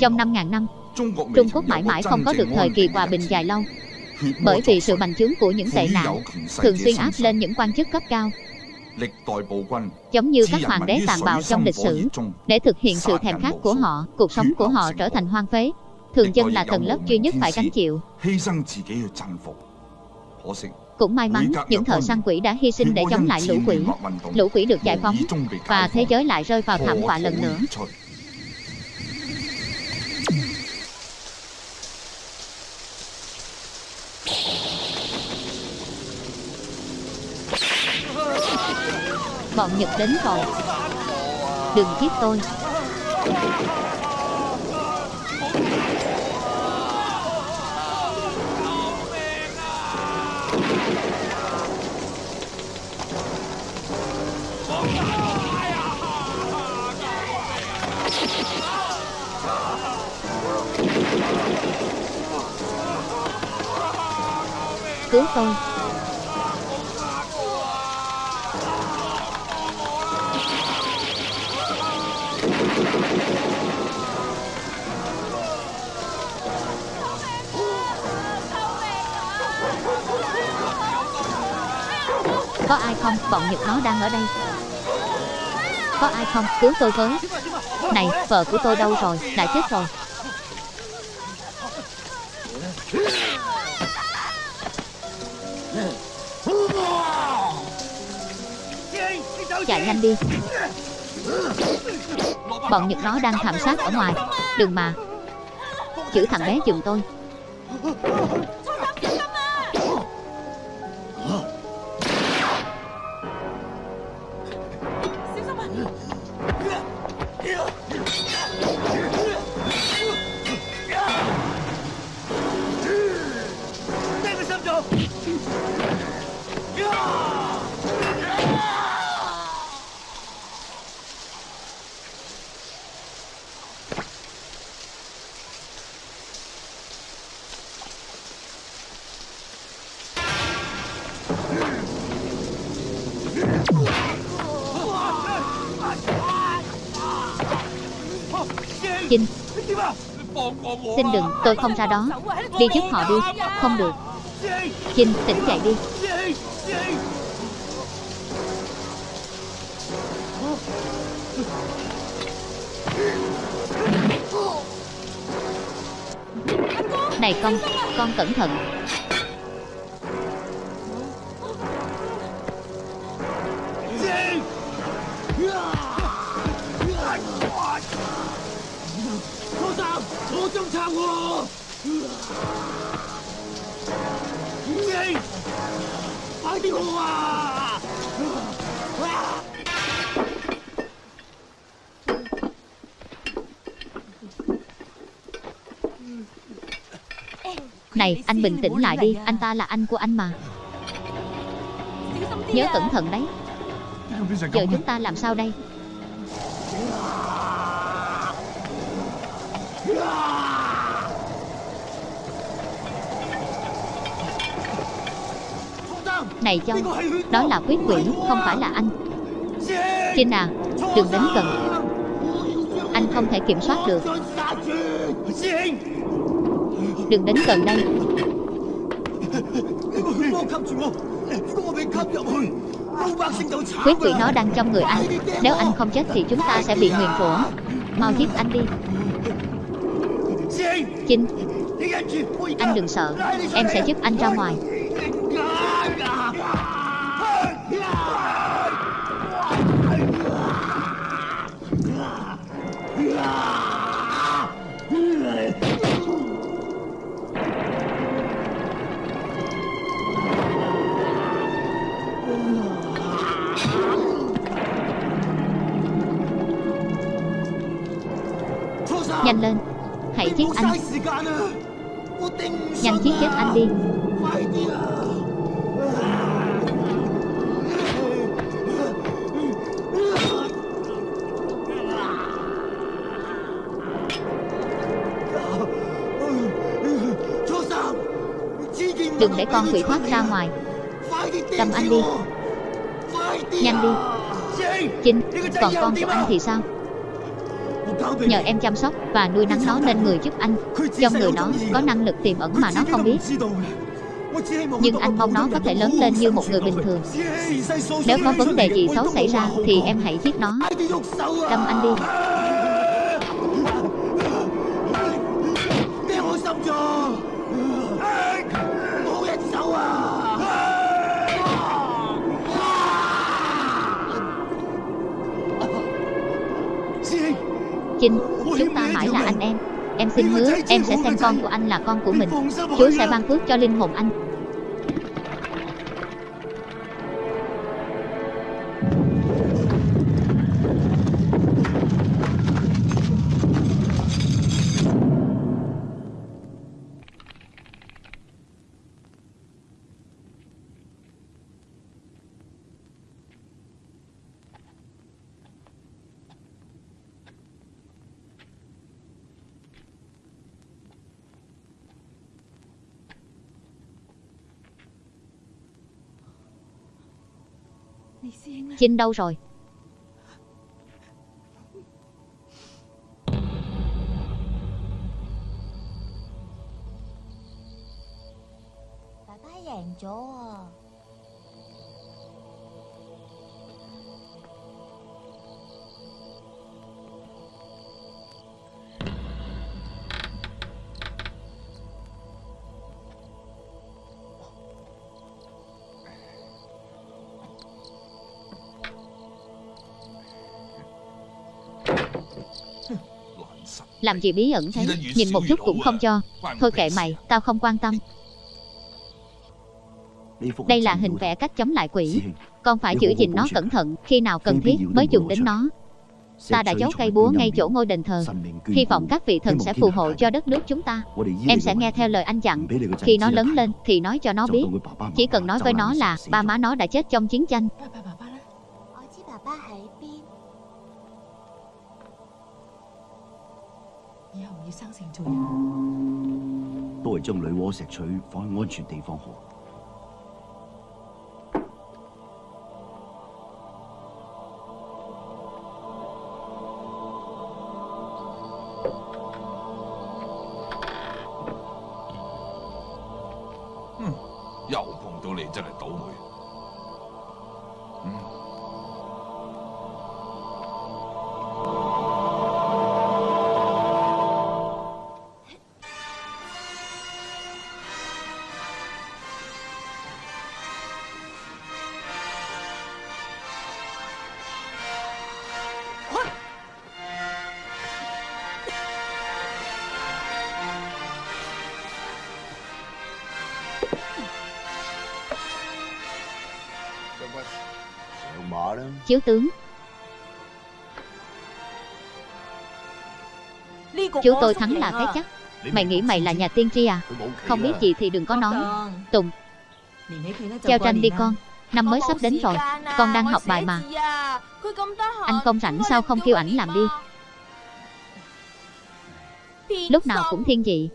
Trong 5.000 năm, Trung Quốc mãi mãi không có được thời kỳ hòa bình dài lâu. Bởi vì sự bành trướng của những tệ nạn thường xuyên áp lên những quan chức cấp cao. Giống như các hoàng đế tàn bạo trong lịch sử. Để thực hiện sự thèm khát của họ cuộc sống của họ trở thành hoang phế. Thường dân là tầng lớp duy nhất phải gánh chịu. cũng may mắn những thợ săn quỷ đã hy sinh để chống lại lũ quỷ. lũ quỷ được giải phóng và thế giới lại rơi vào thảm họa lần nữa Bọn Nhật đến rồi Đừng giết tôi. Cứu tôi. Có ai không? Bọn Nhật nó đang ở đây. Có ai không? Cứu tôi với. Này, vợ của tôi đâu rồi? Đã chết rồi. Chạy nhanh đi. Bọn Nhật nó đang thảm sát ở ngoài. Đừng mà. Chữ thằng bé giùm tôi. Xin đừng, tôi không ra đó. Đi giúp họ đi. Không được. Chinh, tỉnh dậy đi. Này con, con cẩn thận. Này anh bình tĩnh lại đi Anh ta là anh của anh mà. Nhớ cẩn thận đấy. Giờ chúng ta làm sao đây Này Châu Đó là quyết quỷ Không phải là anh. Trinh à Đừng đến gần. Anh không thể kiểm soát được. Đừng đến gần đây. Quyết quỷ nó đang trong người anh. Nếu anh không chết thì chúng ta sẽ bị nguyền rủa. Mau giết anh đi. Chinh, Anh đừng sợ. Em sẽ giúp anh ra ngoài. Nhanh giết chết anh đi. Đừng để con quỷ thoát ra ngoài. Đâm anh đi. Nhanh đi. Chinh Còn con của anh. thì sao Nhờ em chăm sóc và nuôi nắng nó nên người giúp anh. Trong người nó có năng lực tiềm ẩn mà nó không biết. Nhưng anh mong nó có thể lớn lên như một người bình thường. Nếu có vấn đề gì xấu xảy ra Thì em hãy giết nó. Đâm anh đi. Chinh, chúng ta mãi là anh em. Em xin hứa, em sẽ xem con của anh là con của mình. Chúa sẽ ban phước cho linh hồn anh Chinh đâu rồi? Bà chỗ Làm gì bí ẩn thế? Nhìn một chút cũng không cho. Thôi kệ mày, tao không quan tâm. Đây là hình vẽ cách chống lại quỷ. Con phải giữ gìn nó cẩn thận. Khi nào cần thiết mới dùng đến nó. Ta đã giấu cây búa ngay chỗ ngôi đền thờ. Hy vọng các vị thần sẽ phù hộ cho đất nước chúng ta. Em sẽ nghe theo lời anh dặn. Khi nó lớn lên thì nói cho nó biết. Chỉ cần nói với nó là ba má nó đã chết trong chiến tranh. 以後要生性做人。都係將女媧石錘放喺安全地方好。 chiếu tướng. Chú tôi thắng là cái chắc. Mày nghĩ mày là nhà tiên tri à? Không biết gì thì đừng có nói. Tùng Treo tranh đi con. Năm mới sắp đến rồi. Con đang học bài mà. Anh không rảnh sao không kêu ảnh làm đi? Lúc nào cũng thiên dị.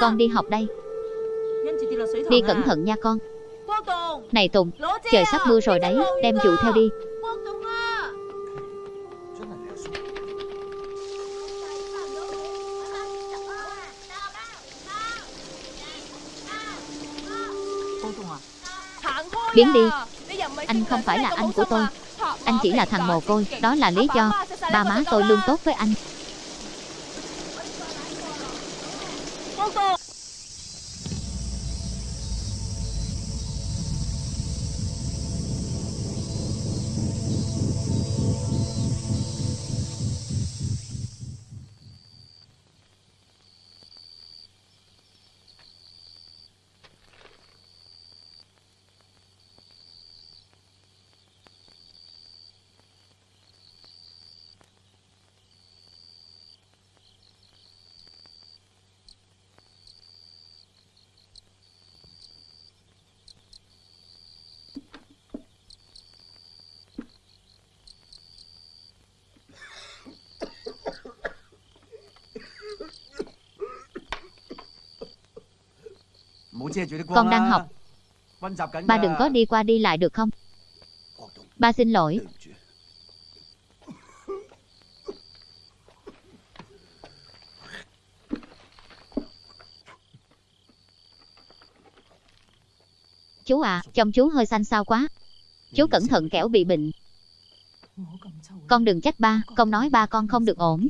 Con đi học đây. Đi cẩn thận nha con. Này Tùng, trời sắp mưa rồi đấy Đem dụ theo đi. Biến đi. Anh không phải là anh của tôi. Anh chỉ là thằng mồ côi. Đó là lý do Ba má tôi luôn tốt với anh Con đang học Ba đừng có đi qua đi lại được không Ba xin lỗi. Chú à, chồng chú hơi xanh xao quá. Chú cẩn thận kẻo bị bệnh. Con đừng trách ba, con nói ba con không được ổn.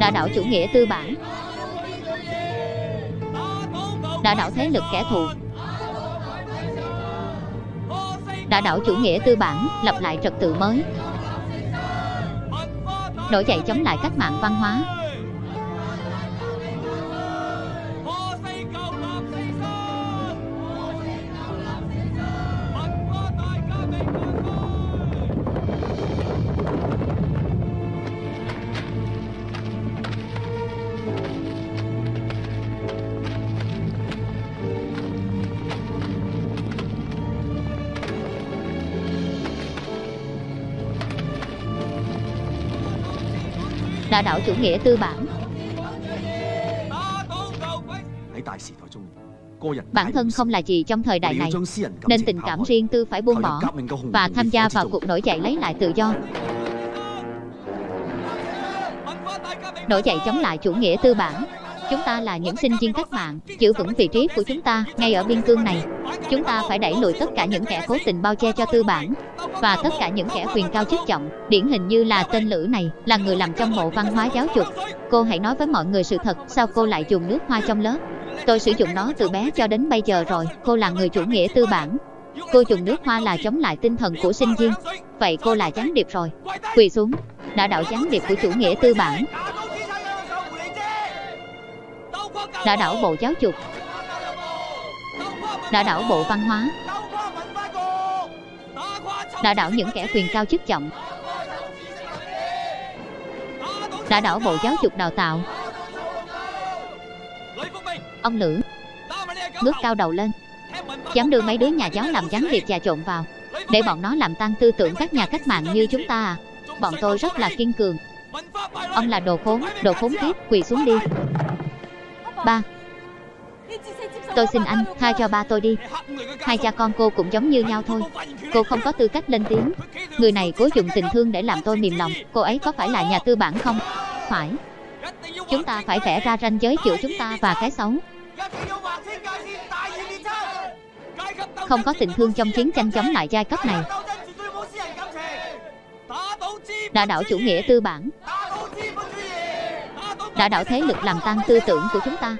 Đã đảo chủ nghĩa tư bản. Đã đảo thế lực kẻ thù. Đã đảo chủ nghĩa tư bản, lập lại trật tự mới. Nổi dậy chống lại cách mạng văn hóa. Đã đảo chủ nghĩa tư bản. Bản thân không là gì trong thời đại này Nên tình cảm riêng tư phải buông bỏ Và tham gia vào cuộc nổi dậy lấy lại tự do. Nổi dậy chống lại chủ nghĩa tư bản. Chúng ta là những sinh viên cách mạng Giữ vững vị trí của chúng ta ngay ở biên cương này. Chúng ta phải đẩy lùi tất cả những kẻ cố tình bao che cho tư bản và tất cả những kẻ quyền cao chức trọng, Điển hình như là tên Lữ này, Là người làm trong bộ văn hóa giáo dục. Cô hãy nói với mọi người sự thật, Sao cô lại dùng nước hoa trong lớp? Tôi sử dụng nó từ bé cho đến bây giờ rồi, Cô là người chủ nghĩa tư bản. Cô dùng nước hoa là chống lại tinh thần của sinh viên. Vậy cô là gián điệp rồi. Quỳ xuống. Đã đạo gián điệp của chủ nghĩa tư bản. Đã đảo bộ giáo dục. Đã đảo bộ văn hóa. Đã đảo những kẻ quyền cao chức trọng. Đã đảo bộ giáo dục đào tạo. Ông Lữ Ngước cao đầu lên. Dám đưa mấy đứa nhà giáo làm gián điệp trà trộn vào. Để bọn nó làm tan tư tưởng các nhà cách mạng như chúng ta à. Bọn tôi rất là kiên cường. Ông là đồ khốn, đồ khốn kiếp, quỳ xuống đi. Ba. Tôi xin anh, tha cho ba tôi đi. Hai cha con cô cũng giống như nhau thôi. Cô không có tư cách lên tiếng. Người này cố dụng tình thương để làm tôi mềm lòng. Cô ấy có phải là nhà tư bản không? Phải. Chúng ta phải vẽ ra ranh giới giữa chúng ta và cái xấu. Không có tình thương trong chiến tranh chống lại giai cấp này. Đã đảo chủ nghĩa tư bản. Đã đảo thế lực làm tăng tư tưởng của chúng ta.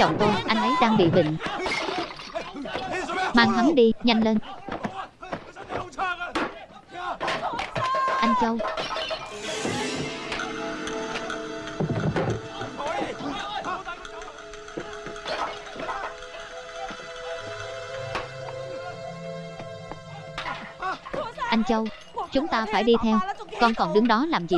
Chồng tôi Anh ấy đang bị bệnh. Mang hắn đi, nhanh lên. Anh Châu. Anh Châu Chúng ta phải đi theo. Con còn đứng đó làm gì?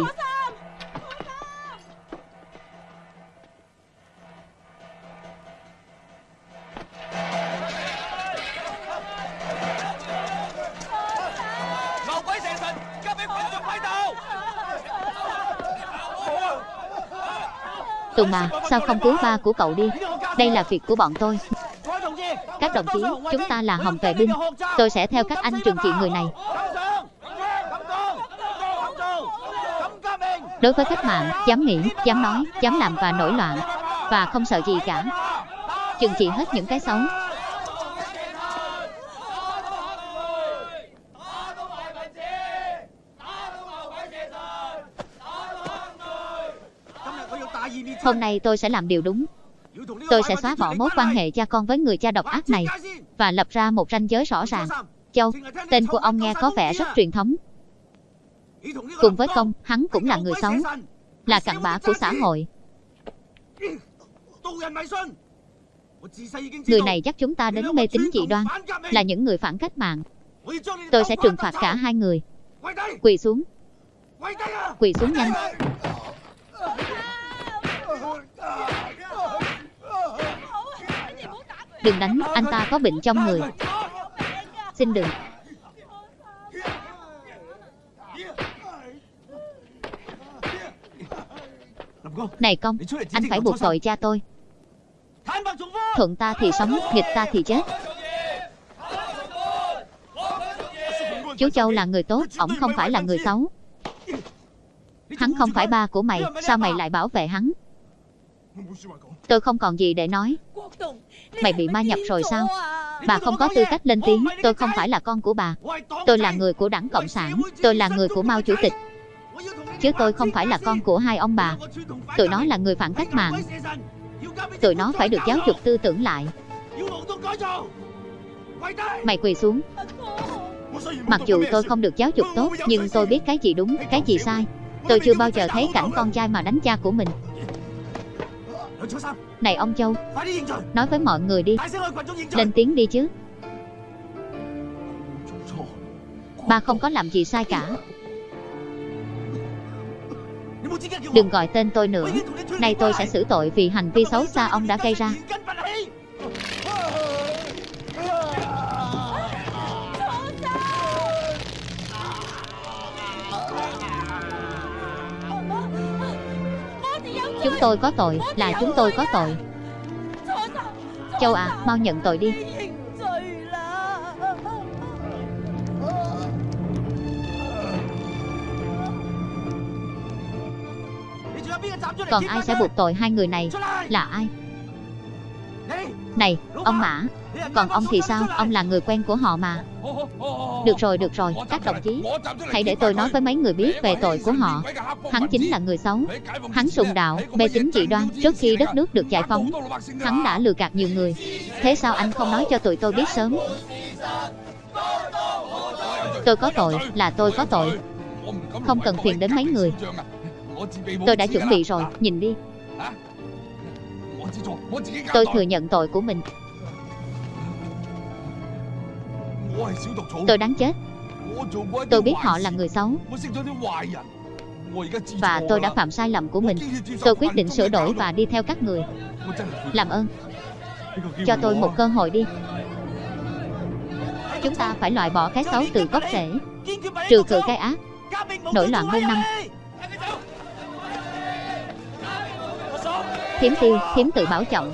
Tùng mà, sao không cứu ba của cậu đi? Đây là việc của bọn tôi. Các đồng chí, chúng ta là hồng vệ binh. Tôi sẽ theo các anh trừng trị người này. Đối với cách mạng, dám nghĩ, dám nói, dám làm và nổi loạn Và không sợ gì cả. Trừng trị hết những cái xấu. Hôm nay tôi sẽ làm điều đúng. Tôi sẽ xóa bỏ mối quan hệ cha con với người cha độc ác này Và lập ra một ranh giới rõ ràng. Châu, tên của ông nghe có vẻ rất truyền thống. Cùng với công, hắn cũng là người xấu Là cặn bã của xã hội. Người này dắt chúng ta đến mê tín dị đoan Là những người phản cách mạng. Tôi sẽ trừng phạt cả hai người. Quỳ xuống. Quỳ xuống nhanh. Đừng đánh, anh ta có bệnh trong người. Xin đừng. Này công, anh phải buộc tội cha tôi. Thuận ta thì sống, nghịch ta thì chết. Chú Châu là người tốt, ổng không phải là người xấu. Hắn không phải ba của mày, sao mày lại bảo vệ hắn? Tôi không còn gì để nói. Mày bị ma nhập rồi sao? Bà không có tư cách lên tiếng. Tôi không phải là con của bà. Tôi là người của đảng Cộng sản. Tôi là người của Mao Chủ tịch. Chứ tôi không phải là con của hai ông bà. Tụi nó là người phản cách mạng. Tụi nó phải được giáo dục tư tưởng lại. Mày quỳ xuống. Mặc dù tôi không được giáo dục tốt Nhưng tôi biết cái gì đúng, cái gì sai. Tôi chưa bao giờ thấy cảnh con trai mà đánh cha của mình. Này ông Châu Nói với mọi người đi. Lên tiếng đi chứ. Ba không có làm gì sai cả. Đừng gọi tên tôi nữa. Nay tôi sẽ xử tội vì hành vi xấu xa ông đã gây ra Chúng tôi có tội, là chúng tôi có tội. Châu à, mau nhận tội đi. Còn ai sẽ buộc tội hai người này? Là ai? Này, ông Mã. Còn ông thì sao, ông là người quen của họ mà. Được rồi, được rồi, các đồng chí Hãy để tôi nói với mấy người biết về tội của họ. Hắn chính là người xấu. Hắn sùng đạo, mê tín dị đoan. Trước khi đất nước được giải phóng Hắn đã lừa gạt nhiều người. Thế sao anh không nói cho tụi tôi biết sớm? Tôi có tội, là tôi có tội. Không cần phiền đến mấy người. Tôi đã chuẩn bị rồi, nhìn đi. Tôi thừa nhận tội của mình. Tôi đáng chết. Tôi biết họ là người xấu。Và tôi đã phạm sai lầm của mình. Tôi quyết định sửa đổi và đi theo các người. Làm ơn. Cho tôi một cơ hội đi. Chúng ta phải loại bỏ cái xấu từ gốc rễ. Trừ khử cái ác. Nổi loạn muôn năm. Thiếm tiêu, thiếm tự bảo trọng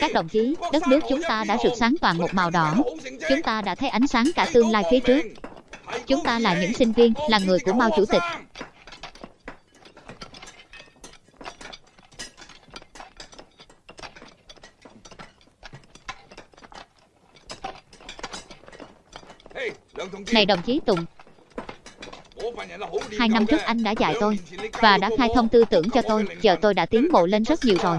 Các đồng chí, đất nước chúng ta đã rực sáng toàn một màu đỏ. Chúng ta đã thấy ánh sáng cả tương lai phía trước. Chúng ta là những sinh viên, là người của Mao Chủ tịch. Này đồng chí Tùng, hai năm trước anh đã dạy tôi và đã khai thông tư tưởng cho tôi. Giờ tôi đã tiến bộ lên rất nhiều rồi.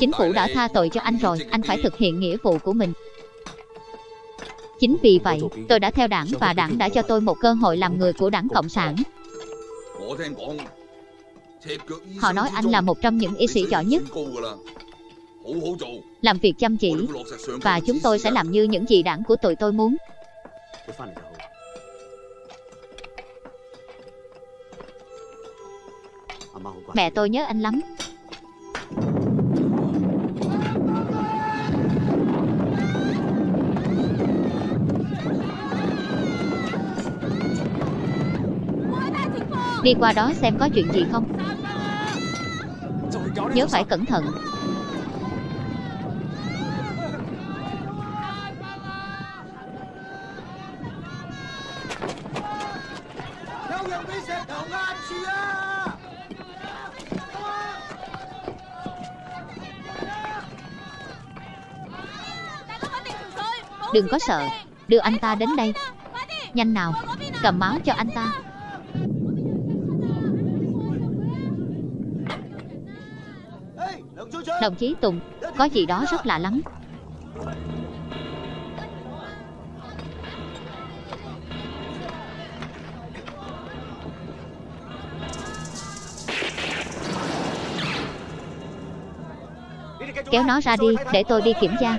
Chính phủ đã tha tội cho anh rồi, anh phải thực hiện nghĩa vụ của mình. Chính vì vậy, tôi đã theo đảng và đảng đã cho tôi một cơ hội làm người của đảng Cộng sản. Họ nói anh là một trong những y sĩ giỏi nhất, làm việc chăm chỉ, và chúng tôi sẽ làm như những gì đảng của tụi tôi muốn. Mẹ tôi nhớ anh lắm. Đi qua đó xem có chuyện gì không. Nhớ phải cẩn thận. Đừng có sợ. Đưa anh ta đến đây. Nhanh nào. Cầm máu cho anh ta. Đồng chí Tùng Có gì đó rất lạ lắm. Kéo nó ra đi Để tôi đi kiểm tra.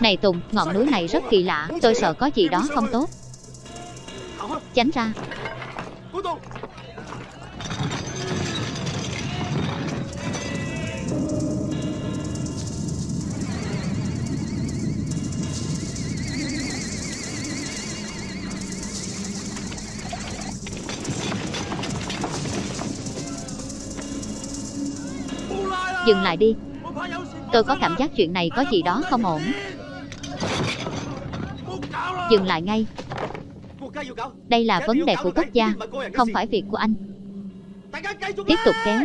Này Tùng, ngọn núi này rất kỳ lạ Tôi sợ có gì đó không tốt. Tránh ra. Dừng lại đi. Tôi có cảm giác chuyện này có gì đó không ổn. Dừng lại ngay. Đây là vấn đề của quốc gia, Không phải việc của anh. Tiếp tục kéo.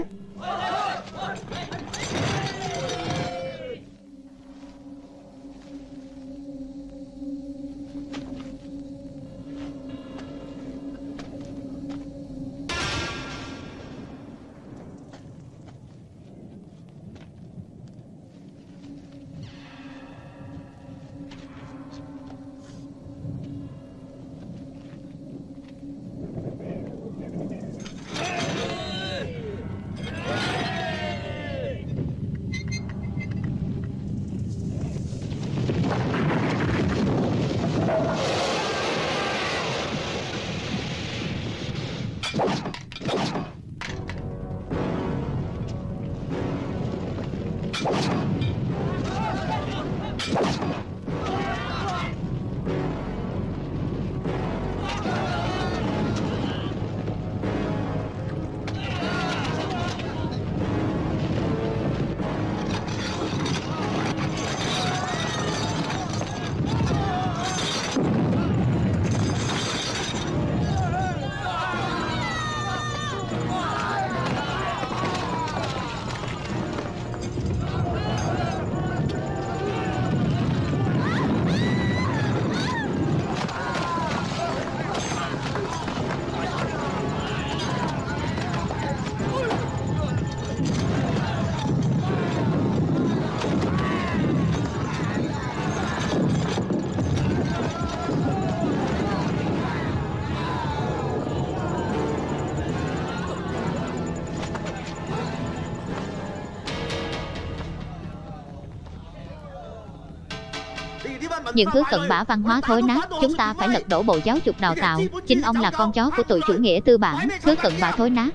Những thứ cận bã văn hóa thối nát, chúng ta phải lật đổ bộ giáo dục đào tạo. Chính ông là con chó của tụi chủ nghĩa tư bản, thứ cận bã thối nát.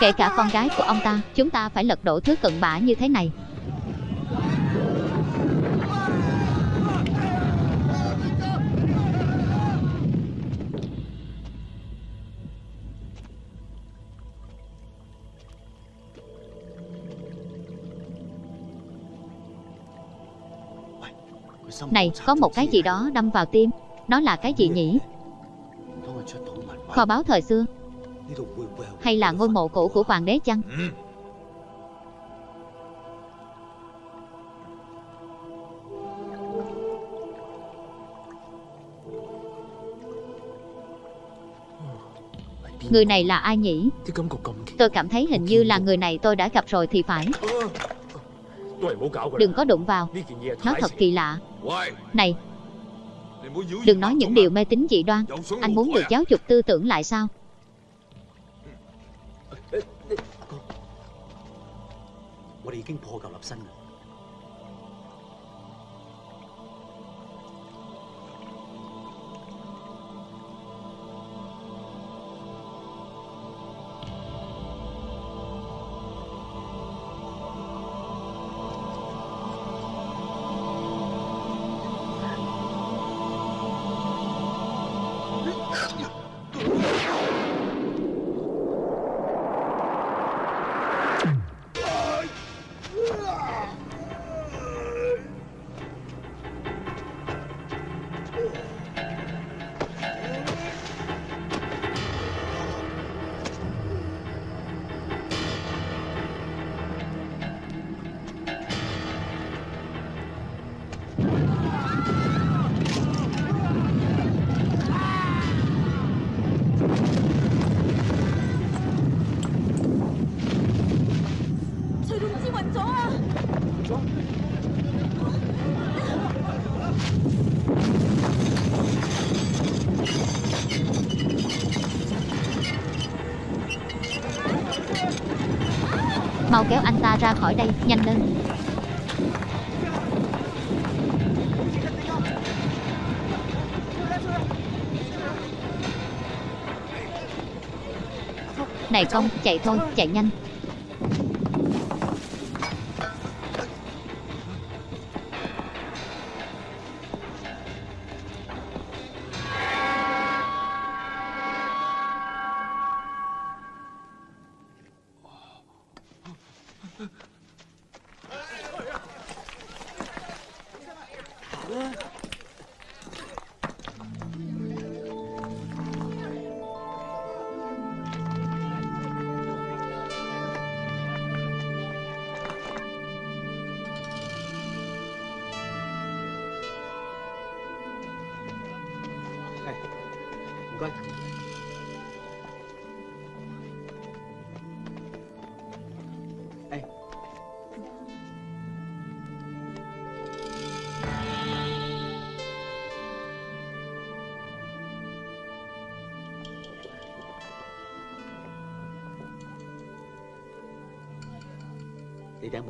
Kể cả con gái của ông ta, chúng ta phải lật đổ thứ cận bã như thế này. Này, có một cái gì đó đâm vào tim. Nó là cái gì nhỉ? Kho báu thời xưa, hay là ngôi mộ cũ của hoàng đế chăng? Người này là ai nhỉ? Tôi cảm thấy hình như là người này tôi đã gặp rồi thì phải. Đừng có đụng vào. Nó thật kỳ lạ. Này, Đừng nói những điều mê tín dị đoan. Anh muốn được giáo dục tư tưởng lại sao? Tôi đã phá hủy lập sinh rồi ra khỏi đây, nhanh lên. Này công, chạy thôi, chạy nhanh.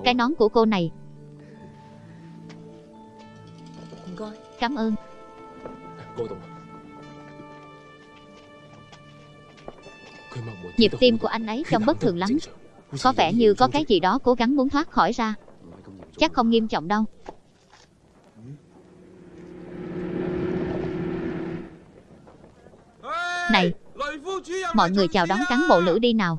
Cái nón của cô này, cảm ơn. Nhịp tim của anh ấy trông bất thường lắm. Có vẻ như có cái gì đó cố gắng muốn thoát khỏi ra. Chắc không nghiêm trọng đâu. Này, mọi người chào đón cán bộ lữ đi nào.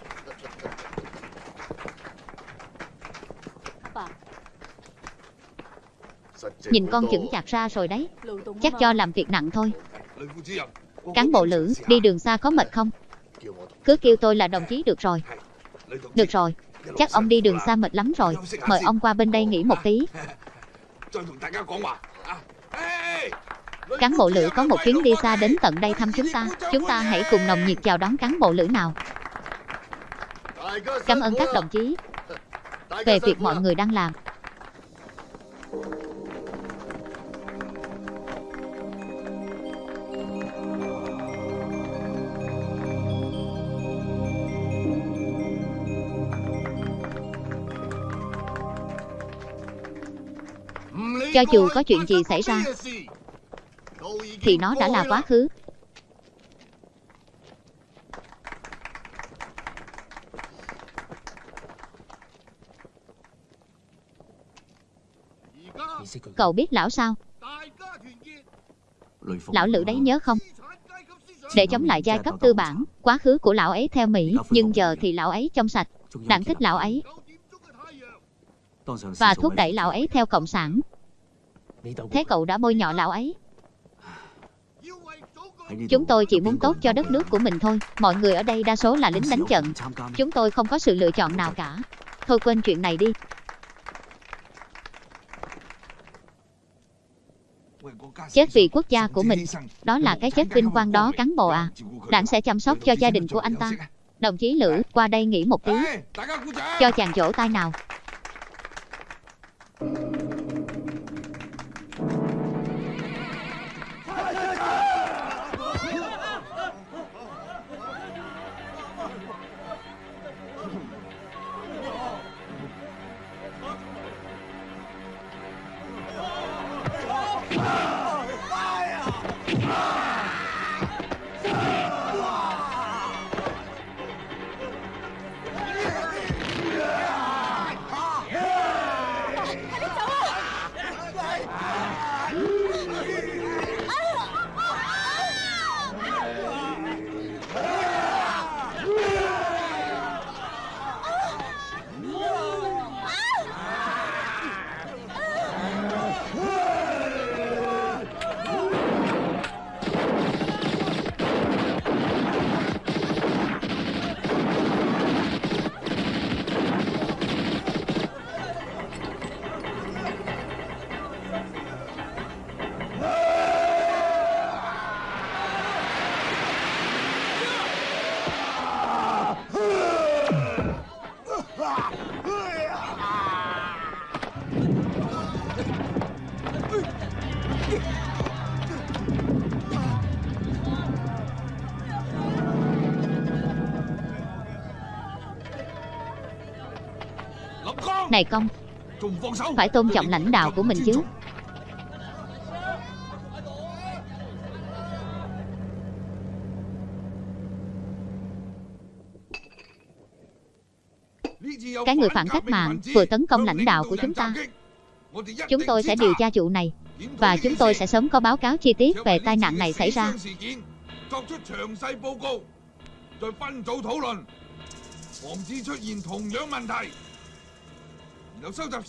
Nhìn con chững chạc ra rồi đấy. Chắc cho làm việc nặng thôi. Cán bộ lữ, đi đường xa có mệt không? Cứ kêu tôi là đồng chí được rồi. Được rồi, chắc ông đi đường xa mệt lắm rồi. Mời ông qua bên đây nghỉ một tí. Cán bộ lữ có một chuyến đi xa đến tận đây thăm chúng ta. Chúng ta hãy cùng nồng nhiệt chào đón cán bộ lữ nào. Cảm ơn các đồng chí về việc mọi người đang làm. Cho dù có chuyện gì xảy ra thì nó đã là quá khứ. Cậu biết lão sao? Lão Lữ đấy nhớ không? Để chống lại giai cấp tư bản, quá khứ của lão ấy theo Mỹ, nhưng giờ thì lão ấy trong sạch, đảng thích lão ấy và thúc đẩy lão ấy theo cộng sản. Thế cậu đã bôi nhọ lão ấy. Chúng tôi chỉ muốn tốt cho đất nước của mình thôi. Mọi người ở đây đa số là lính đánh trận. Chúng tôi không có sự lựa chọn nào cả. Thôi quên chuyện này đi. Chết vì quốc gia của mình, đó là cái chết vinh quang đó cán bộ à. Đảng sẽ chăm sóc cho gia đình của anh ta. Đồng chí Lữ, qua đây nghỉ một tí. Cho chàng vỗ tay nào. Này công, phải tôn trọng lãnh đạo của mình chứ. Cái người phản cách mạng vừa tấn công lãnh đạo của chúng ta. Chúng tôi sẽ điều tra vụ này và chúng tôi sẽ sớm có báo cáo chi tiết về tai nạn này xảy ra.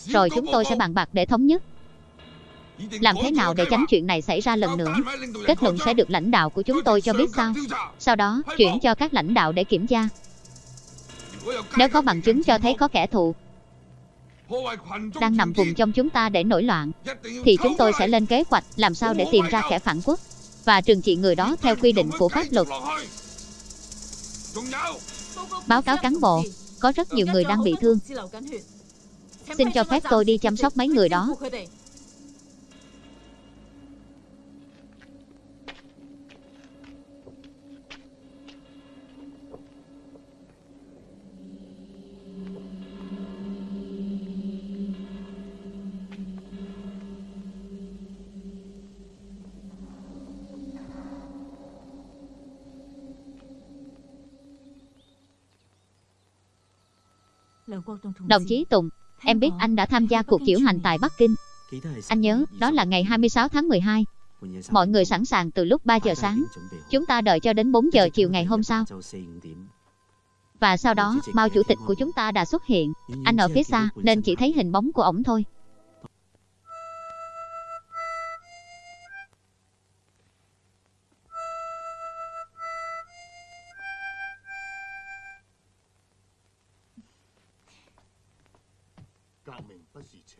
Rồi chúng tôi sẽ bàn bạc để thống nhất. Làm thế nào để tránh chuyện này xảy ra lần nữa? Kết luận sẽ được lãnh đạo của chúng tôi cho biết sau Sau đó chuyển cho các lãnh đạo để kiểm tra. Nếu có bằng chứng cho thấy có kẻ thù Đang nằm vùng trong chúng ta để nổi loạn Thì chúng tôi sẽ lên kế hoạch làm sao để tìm ra kẻ phản quốc Và trừng trị người đó theo quy định của pháp luật. Báo cáo cán bộ Có rất nhiều người đang bị thương Xin cho phép tôi đi chăm sóc mấy người đó. Đồng chí Tùng, em biết anh đã tham gia cuộc diễu hành tại Bắc Kinh. Anh nhớ, đó là ngày 26 tháng 12. Mọi người sẵn sàng từ lúc 3 giờ sáng. Chúng ta đợi cho đến 4 giờ chiều ngày hôm sau. Và sau đó, Mao chủ tịch của chúng ta đã xuất hiện. Anh ở phía xa, nên chỉ thấy hình bóng của ổng thôi.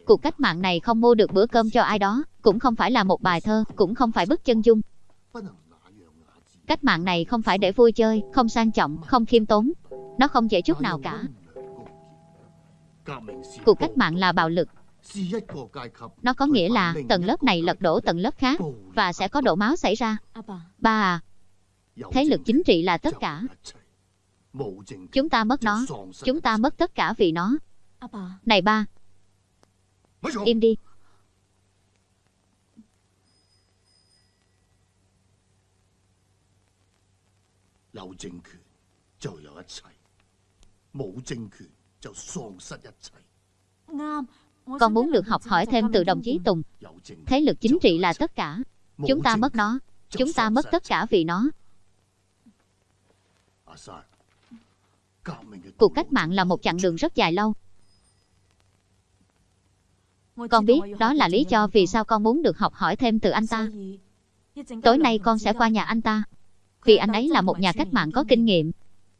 Cuộc cách mạng này không mua được bữa cơm cho ai đó, cũng không phải là một bài thơ, cũng không phải bức chân dung. Cách mạng này không phải để vui chơi, không sang trọng, không khiêm tốn. Nó không dễ chút nào cả. Cuộc cách mạng là bạo lực. Nó có nghĩa là tầng lớp này lật đổ tầng lớp khác và sẽ có đổ máu xảy ra. Ba à, thế lực chính trị là tất cả. Chúng ta mất nó, chúng ta mất tất cả vì nó. Này ba, im đi. 啱。我 Con muốn được học hỏi thêm từ đồng chí Tùng. Thế lực chính trị là tất cả. Chúng ta mất nó, chúng ta mất tất cả vì nó. Cuộc cách mạng là một chặng đường rất dài lâu. Con biết đó là lý do vì sao con muốn được học hỏi thêm từ anh ta. Tối nay con sẽ qua nhà anh ta. Vì anh ấy là một nhà cách mạng có kinh nghiệm.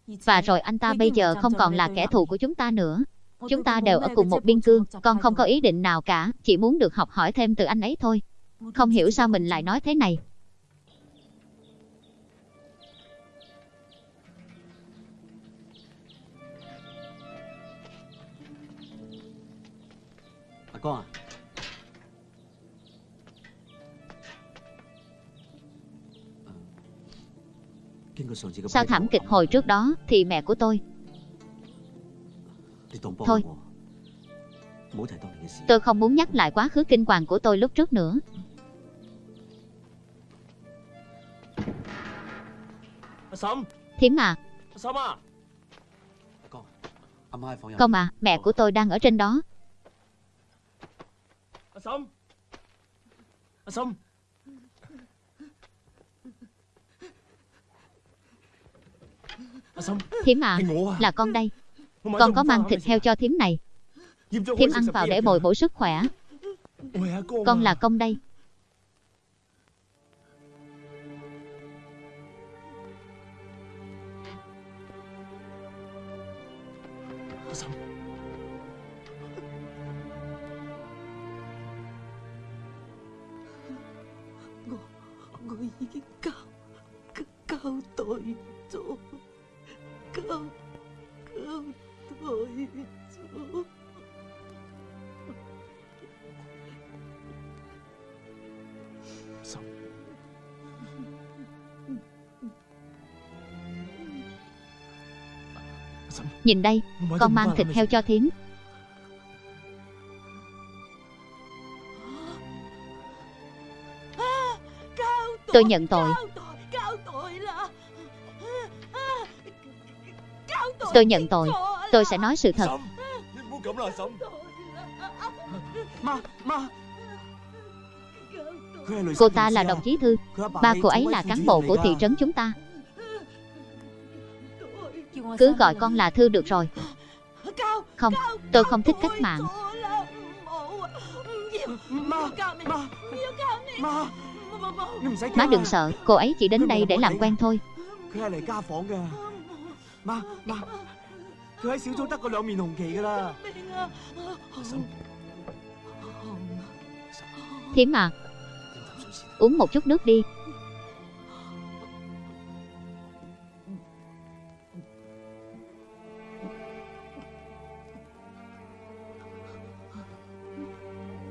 Và rồi anh ta bây giờ không còn là kẻ thù của chúng ta nữa. Chúng ta đều ở cùng một biên cương. Con không có ý định nào cả. Chỉ muốn được học hỏi thêm từ anh ấy thôi. Không hiểu sao mình lại nói thế này. con à Sau thảm kịch hồi trước đó thì mẹ của tôi? Thôi. Tôi không muốn nhắc lại quá khứ kinh hoàng của tôi lúc trước nữa. Thím à? à? Con à, mẹ của tôi đang ở trên đó. Sâm Anh Sâm Anh Sâm Thiếm à, à Là con đây. Con có mang thịt heo cho thiếm này. Thiếm ăn vào để bồi bổ sức khỏe. Con là công đây. cao tội chúa. Cao cao tội chúa. Xong. Nhìn đây con mang thịt heo cho thím. Tôi nhận tội. Tôi nhận tội. Tôi sẽ nói sự thật. Cô ta là đồng chí Thư. Ba cô ấy là cán bộ của thị trấn chúng ta. Cứ gọi con là Thư được rồi. Không, tôi không thích cách mạng. Má đừng sợ, cô ấy chỉ đến đây để làm quen thôi. 佢系嚟家访㗎。妈妈，佢喺小组得过两面红旗㗎啦。明啊，好， 婶， Thím à, 饮啖水先。 uống một chút nước đi.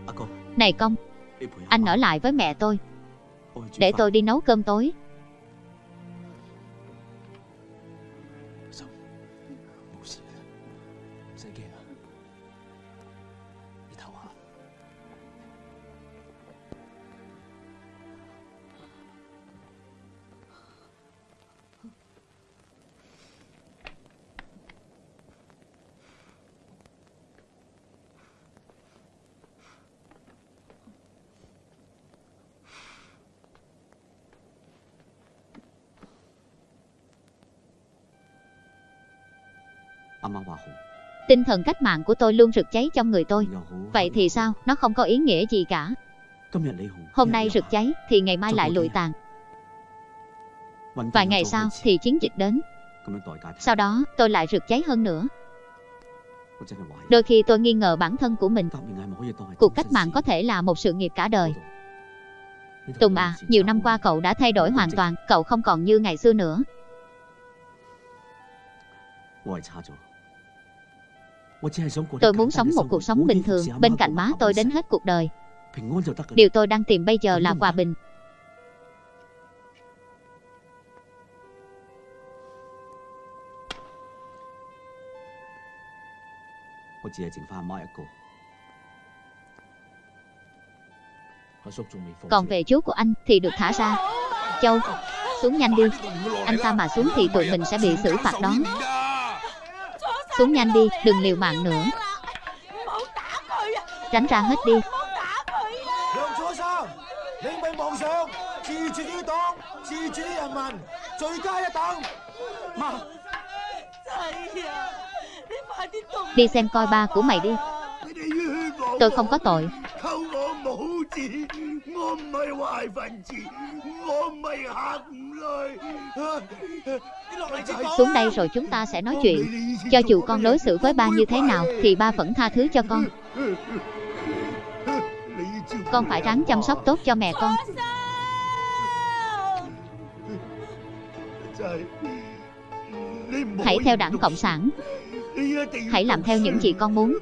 阿哥， Này công, 你陪下 anh 妈 ở lại với mẹ tôi, 我去煮 để 饭 tôi đi nấu cơm tối. Tinh thần cách mạng của tôi luôn rực cháy trong người tôi. Vậy thì sao, nó không có ý nghĩa gì cả. Hôm nay rực cháy thì ngày mai lại lụi tàn. Vài ngày sau thì chiến dịch đến. Sau đó tôi lại rực cháy hơn nữa. Đôi khi tôi nghi ngờ bản thân của mình. Cuộc cách mạng có thể là một sự nghiệp cả đời. Tùng à, nhiều năm qua cậu đã thay đổi hoàn toàn. Cậu không còn như ngày xưa nữa. Tôi muốn sống một cuộc sống bình thường bên cạnh má tôi đến hết cuộc đời. Điều tôi đang tìm bây giờ là hòa bình. Còn về chú của anh thì được thả ra. Châu, xuống nhanh đi. Anh ta mà xuống thì tụi mình sẽ bị xử phạt đó. Xuống nhanh đi, đừng liều mạng nữa. Tránh ra hết đi. Đi xem coi ba của mày đi. Tôi không có tội. 扣我冇字，我唔系坏分子，我唔系黑五类。你落嚟就 Xuống đây rồi chúng ta sẽ nói chuyện. Cho dù con đối xử với ba như thế nào thì ba vẫn tha thứ cho con. Con phải ráng chăm sóc tốt cho mẹ con. 就系你唔 Hãy theo đảng Cộng sản. Hãy làm theo những gì con muốn.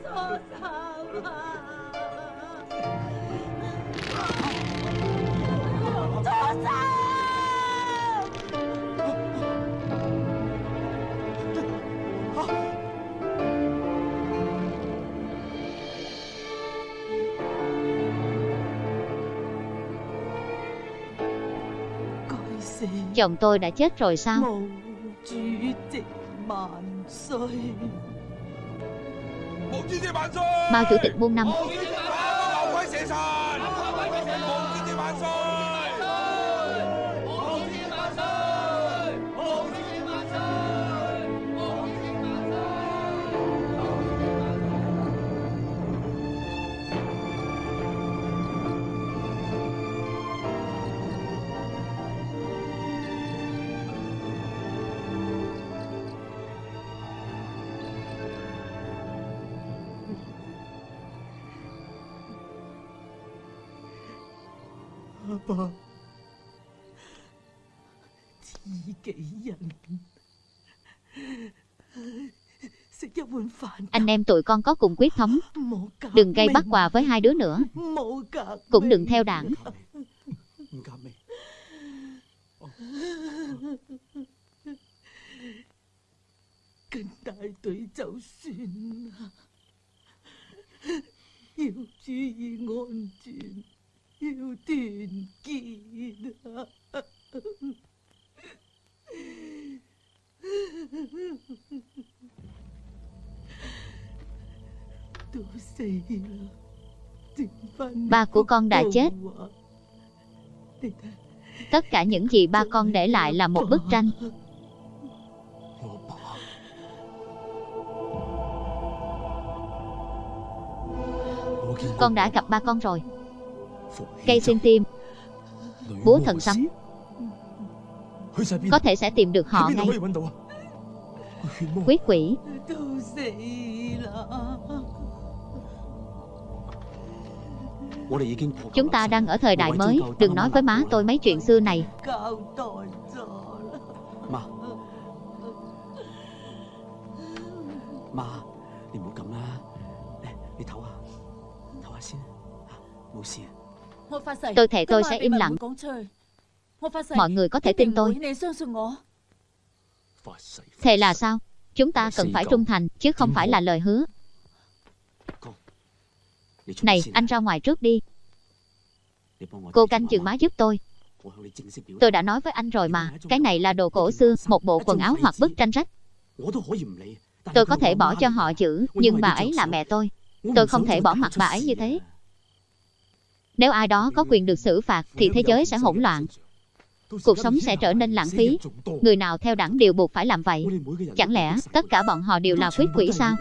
Chồng tôi đã chết rồi sao? Màu chủ tịch vạn xuôi Mao chủ tịch buông năm. Anh em tụi con có cùng quyết thống. Đừng gây bắt quà với hai đứa nữa. Cũng đừng theo đảng yêu tiền kỳ đó Ba của con đã chết. Tất cả những gì ba con để lại là một bức tranh. Con đã gặp ba con rồi cây xuyên tim. Búa thần sấm. Có thể sẽ tìm được họ ngay. Quyết quỷ. Chúng ta đang ở thời đại mới. Đừng nói với má tôi mấy chuyện xưa này. Má má đừng có thế Tôi thề tôi sẽ im lặng Mọi người có thể tin tôi Thề là sao? Chúng ta cần phải trung thành Chứ không phải là lời hứa Này, anh ra ngoài trước đi Cô canh chừng má giúp tôi Tôi đã nói với anh rồi mà Cái này là đồ cổ xưa Một bộ quần áo hoặc bức tranh rách Tôi có thể bỏ cho họ chữ Nhưng bà ấy là mẹ tôi Tôi không thể bỏ mặt bà ấy như thế nếu ai đó có quyền được xử phạt thì thế giới sẽ hỗn loạn. Cuộc sống sẽ trở nên lãng phí. Người nào theo đảng đều buộc phải làm vậy. Chẳng lẽ tất cả bọn họ đều là quyết quỷ sao?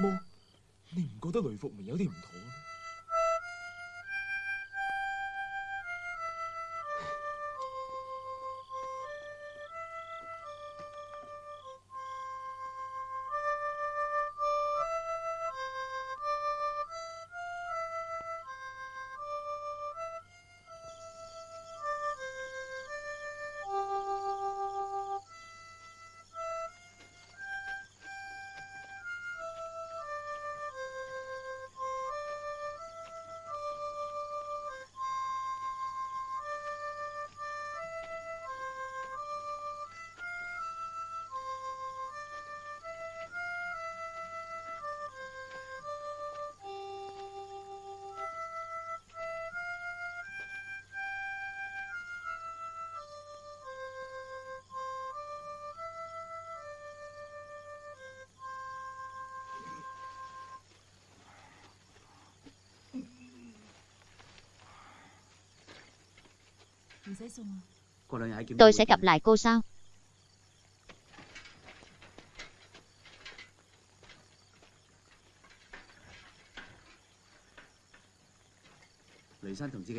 Tôi sẽ gặp lại cô sau.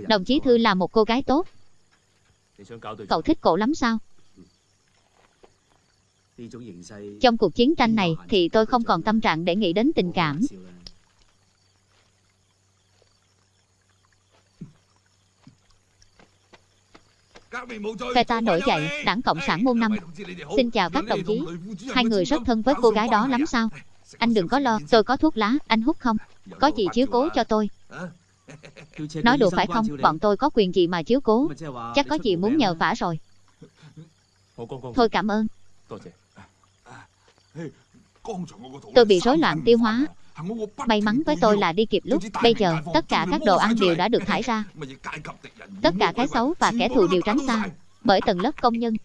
Đồng chí Thư là một cô gái tốt. Cậu thích cổ lắm sao? Trong cuộc chiến tranh này thì tôi không còn tâm trạng để nghĩ đến tình cảm. Phe ta nổi dậy, đảng Cộng sản môn năm. Xin chào các đồng chí. Hai người rất thân với cô gái đó lắm sao? Anh đừng có lo, tôi có thuốc lá, anh hút không? Có gì chiếu cố cho tôi. Nói đùa phải không, bọn tôi có quyền gì mà chiếu cố. Chắc có gì muốn nhờ vả rồi. Thôi cảm ơn. Tôi bị rối loạn tiêu hóa. May mắn với tôi là đi kịp lúc. Bây giờ, tất cả các đồ ăn đều đã được thải ra. Tất cả cái xấu và kẻ thù đều tránh xa. Bởi tầng lớp công nhân.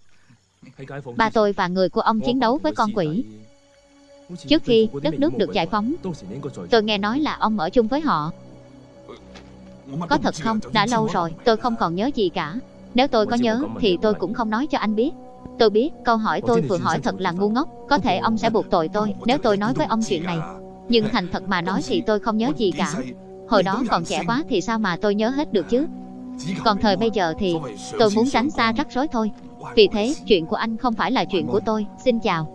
Ba tôi và người của ông chiến đấu với con quỷ. Trước khi đất nước được giải phóng, tôi nghe nói là ông ở chung với họ. Có thật không? Đã lâu rồi, tôi không còn nhớ gì cả. Nếu tôi có nhớ, thì tôi cũng không nói cho anh biết. Tôi biết, câu hỏi tôi vừa hỏi thật là ngu ngốc. Có thể ông sẽ buộc tội tôi, nếu tôi nói với ông chuyện này. Nhưng thành thật mà nói thì tôi không nhớ gì cả. Hồi đó còn trẻ quá thì sao mà tôi nhớ hết được chứ? Còn thời bây giờ thì tôi muốn tránh xa rắc rối thôi. Vì thế, chuyện của anh không phải là chuyện của tôi. Xin chào.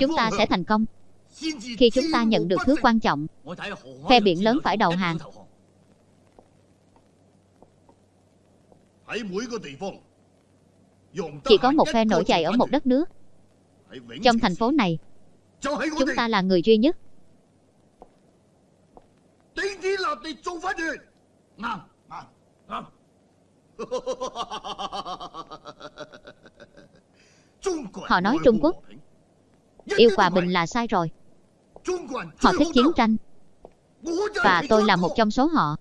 Chúng ta sẽ thành công. Khi chúng ta nhận được thứ quan trọng. Phe biển lớn phải đầu hàng. Chỉ có một phe nổi dậy ở một đất nước. Trong thành phố này, chúng ta là người duy nhất. Họ nói Trung Quốc yêu hòa bình là sai rồi. Họ thích chiến tranh. Và tôi là một trong số họ.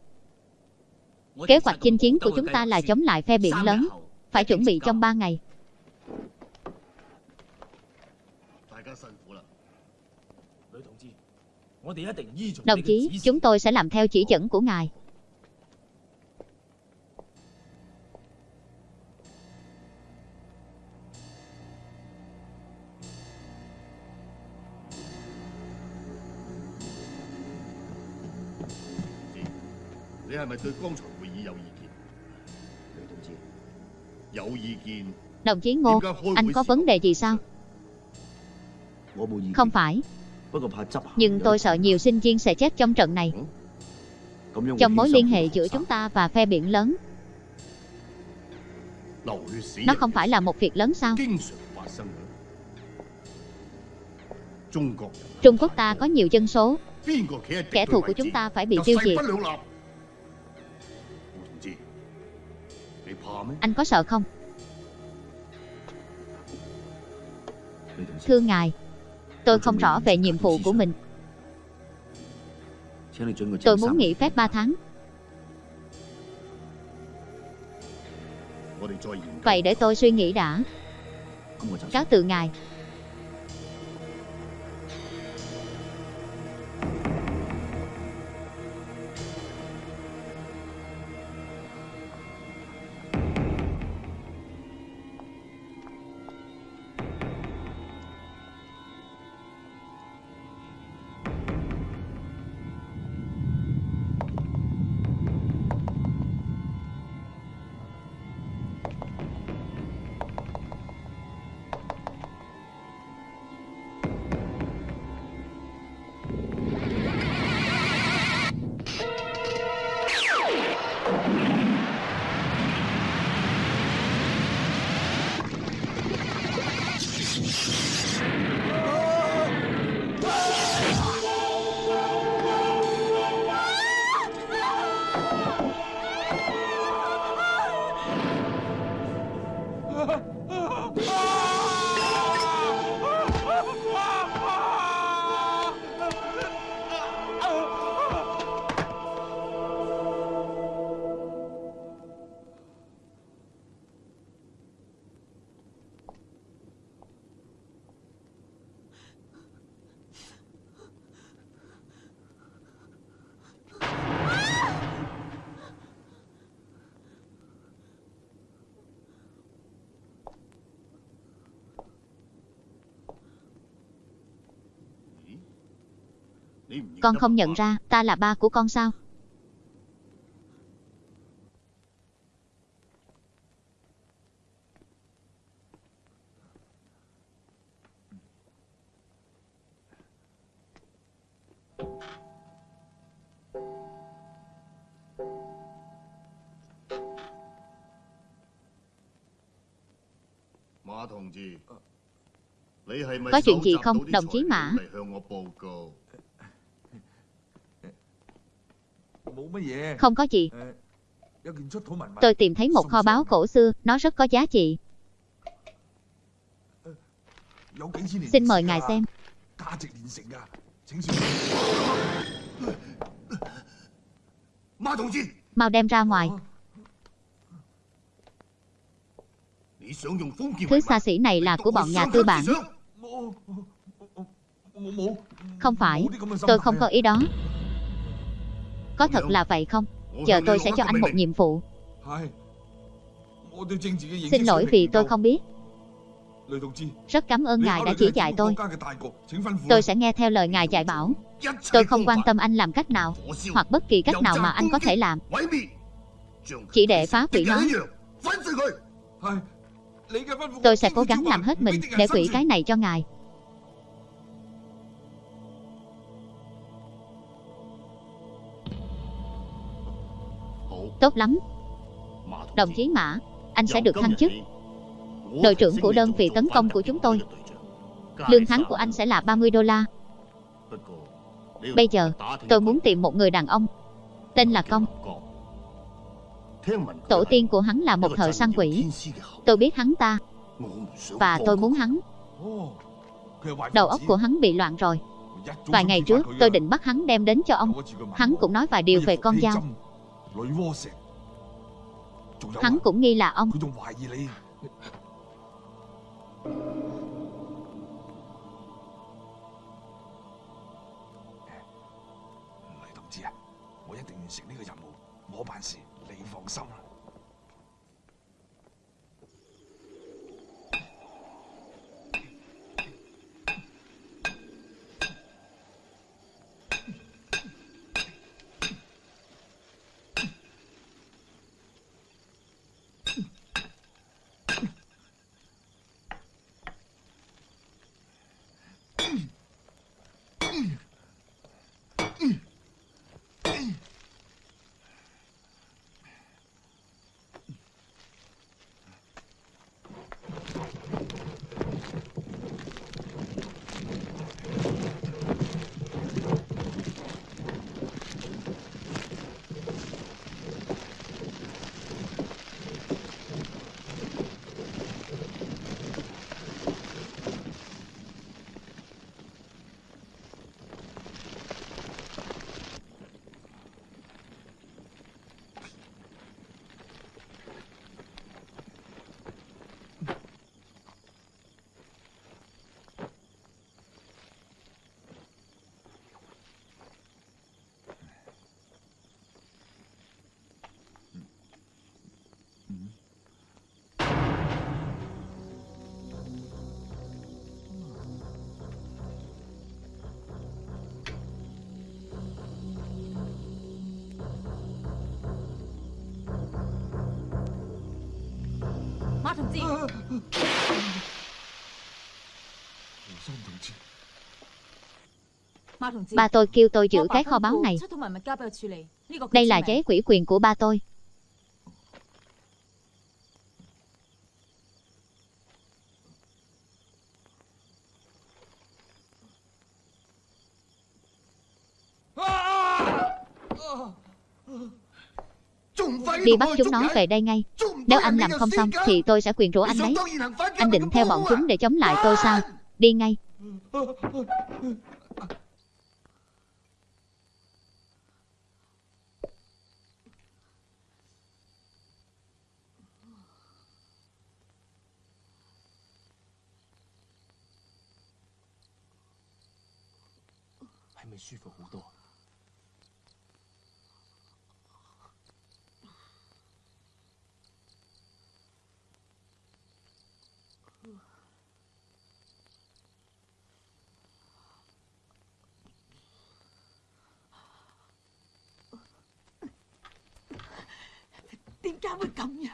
Kế hoạch chinh chiến của chúng ta là chống lại phe biển lớn. Phải chuẩn bị trong 3 ngày. Đồng chí, chúng tôi sẽ làm theo chỉ dẫn của ngài. Đồng chí Ngô, anh có vấn đề gì sao? Không phải. Nhưng tôi sợ nhiều sinh viên sẽ chết trong trận này. Trong mối liên hệ giữa chúng ta và phe biển lớn. Nó không phải là một việc lớn sao? Trung Quốc ta có nhiều dân số. Kẻ thù của chúng ta phải bị tiêu diệt. Anh có sợ không? Thưa ngài, tôi không rõ về nhiệm vụ của mình. Tôi muốn nghỉ phép 3 tháng. Vậy để tôi suy nghĩ đã. Cáo từ ngài. Con không nhận ra ta là ba của con sao? Có chuyện gì không, đồng chí Mã? Không có gì. Tôi tìm thấy một kho báu cổ xưa, nó rất có giá trị. Xin mời ngài xem. Mau đem ra ngoài. Thứ xa xỉ này là của bọn nhà tư bản. Không phải, tôi không có ý đó. Có thật là vậy không? Chờ tôi sẽ cho anh một nhiệm vụ. Xin lỗi vì tôi không biết. Rất cảm ơn ngài đã chỉ dạy tôi. Tôi sẽ nghe theo lời ngài dạy bảo. Tôi không quan tâm anh làm cách nào, hoặc bất kỳ cách nào mà anh có thể làm. Chỉ để phá hủy nó. Tôi sẽ cố gắng làm hết mình để hủy cái này cho ngài. Tốt lắm. Đồng chí Mã, anh sẽ được thăng chức. Đội trưởng của đơn vị tấn công của chúng tôi. Lương tháng của anh sẽ là 30 đô la. Bây giờ, tôi muốn tìm một người đàn ông. Tên là Công. Tổ tiên của hắn là một thợ săn quỷ. Tôi biết hắn ta. Và tôi muốn hắn. Đầu óc của hắn bị loạn rồi. Vài ngày trước, tôi định bắt hắn đem đến cho ông. Hắn cũng nói vài điều về con dao. Hắn cũng nghi là ông. Ba tôi kêu tôi giữ cái kho báu này. Đây là giấy quỹ quyền của ba tôi. Đi bắt chúng nó về đây ngay. Nếu anh làm không xong, thì tôi sẽ quyền rủa anh đấy Anh định theo bọn chúng để chống lại tôi sao? Đi ngay.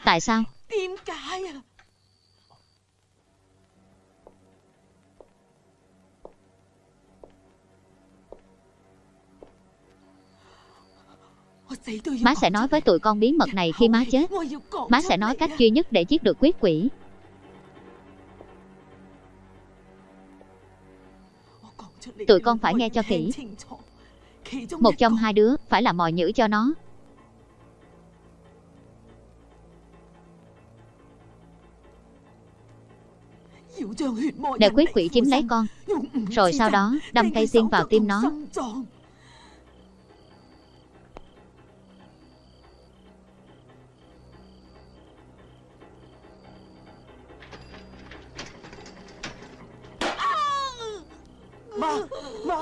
Tại sao? Má sẽ nói với tụi con bí mật này khi má chết. Má sẽ nói cách duy nhất để giết được quyết quỷ Tụi con phải nghe cho kỹ. Một trong hai đứa phải là mồi nhữ cho nó. Để quyết quỷ chiếm lấy con, rồi sau đó đâm cây xiên vào tim nó. Ma, ma,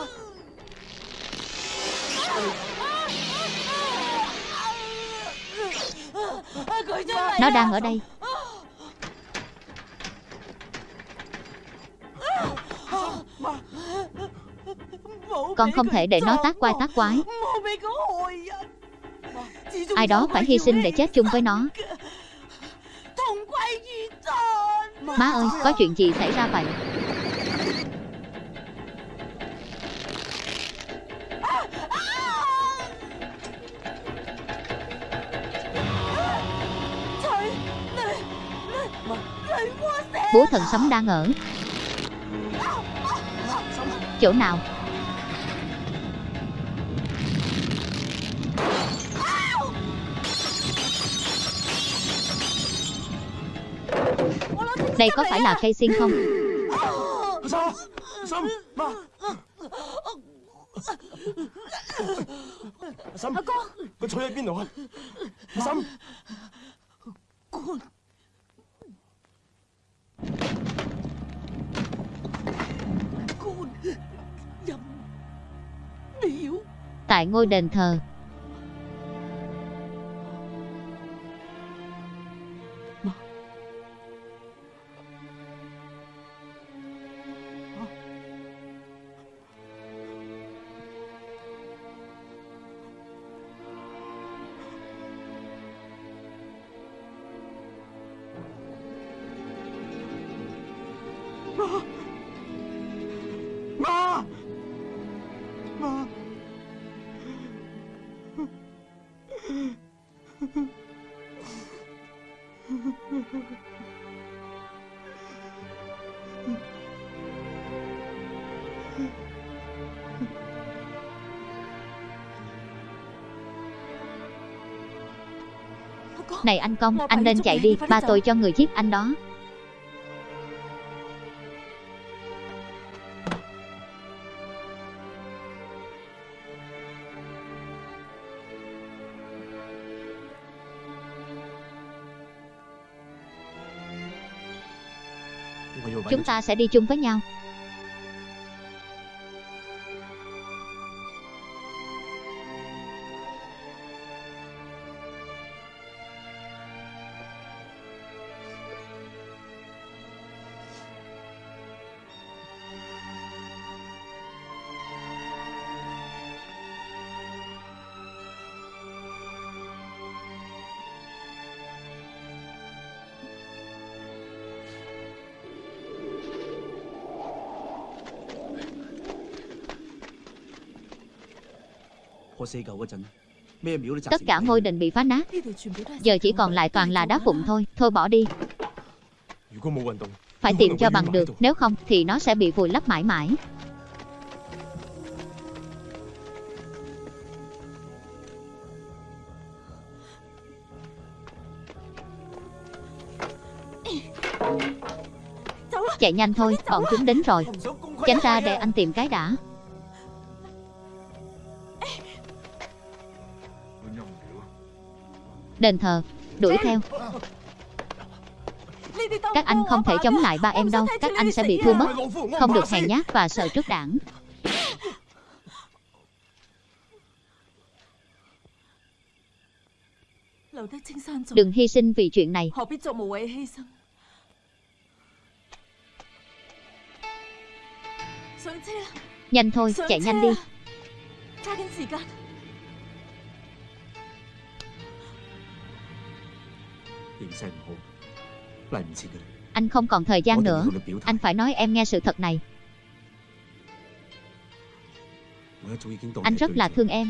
Nó đang ở đây. Con không thể để nó tác quai tác quái. Ai đó phải hy sinh để chết chung với nó. Má ơi, có chuyện gì xảy ra vậy? Búa thần sấm đang ở Chỗ nào? Đây có phải là cây xiên không? Sâm, con chạy đi bên đâu? Sâm, con. Con nhầm điệu. Tại ngôi đền thờ, Này anh Công, anh nên chạy đi Ba tôi cho. người giết anh đó. Chúng ta sẽ đi chung với nhau Tất cả ngôi đình bị phá nát Giờ chỉ còn lại toàn là đá vụn thôi Thôi bỏ đi Phải tìm cho bằng được Nếu không thì nó sẽ bị vùi lấp mãi mãi Chạy nhanh thôi, bọn chúng đến rồi Tránh ra để anh tìm cái đã Đền thờ Đuổi theo. Các anh không thể chống lại ba em đâu Các anh sẽ bị thua mất. Không được hèn nhát và sợ trước đảng. Đừng hy sinh vì chuyện này. Nhanh thôi, chạy nhanh đi. Anh không còn thời gian nữa. Anh phải nói em nghe sự thật này. Anh rất là thương em.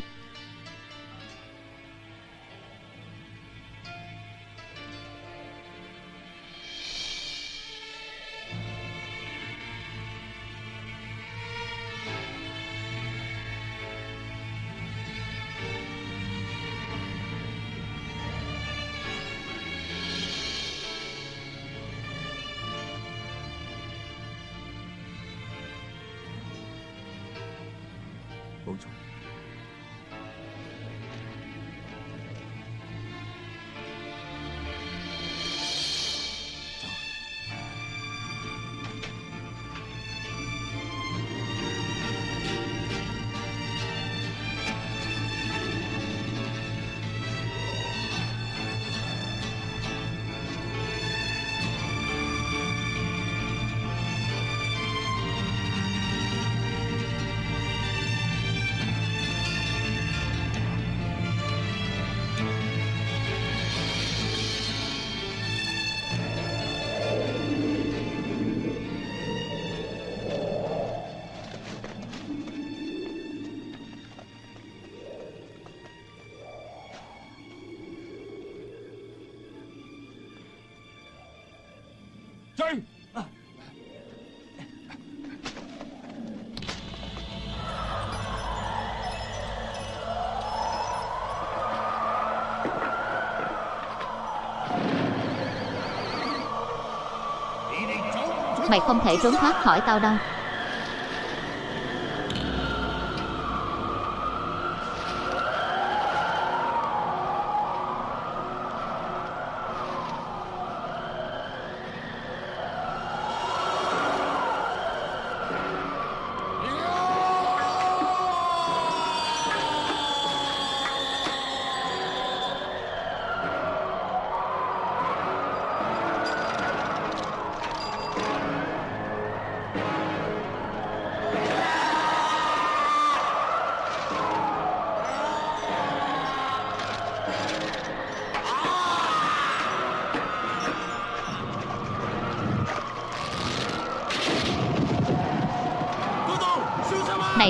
Mày không thể trốn thoát khỏi tao đâu.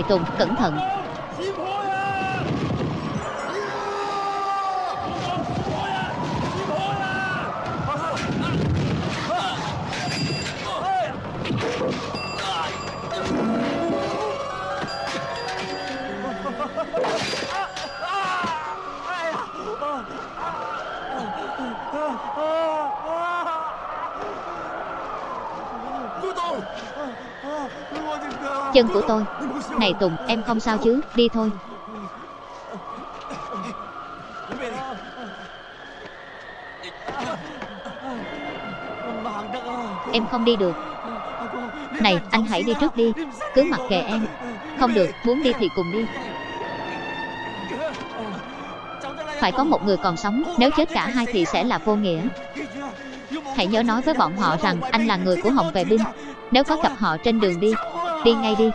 Tùng, cẩn thận. Chân của tôi. Này Tùng, em không sao chứ? Đi thôi. Em không đi được. Này, anh hãy đi trước đi. Cứ mặc kệ em. Không được, muốn đi thì cùng đi. Phải có một người còn sống. Nếu chết cả hai thì sẽ là vô nghĩa. Hãy nhớ nói với bọn họ rằng anh là người của Hồng Vệ Binh. Nếu có gặp họ trên đường đi Đi ngay đi.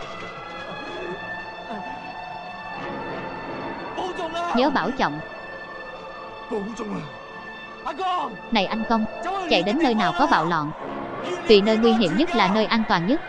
Nhớ bảo trọng. Này anh công, Chạy đến nơi nào có bạo loạn? Vì nơi nguy hiểm nhất là nơi an toàn nhất.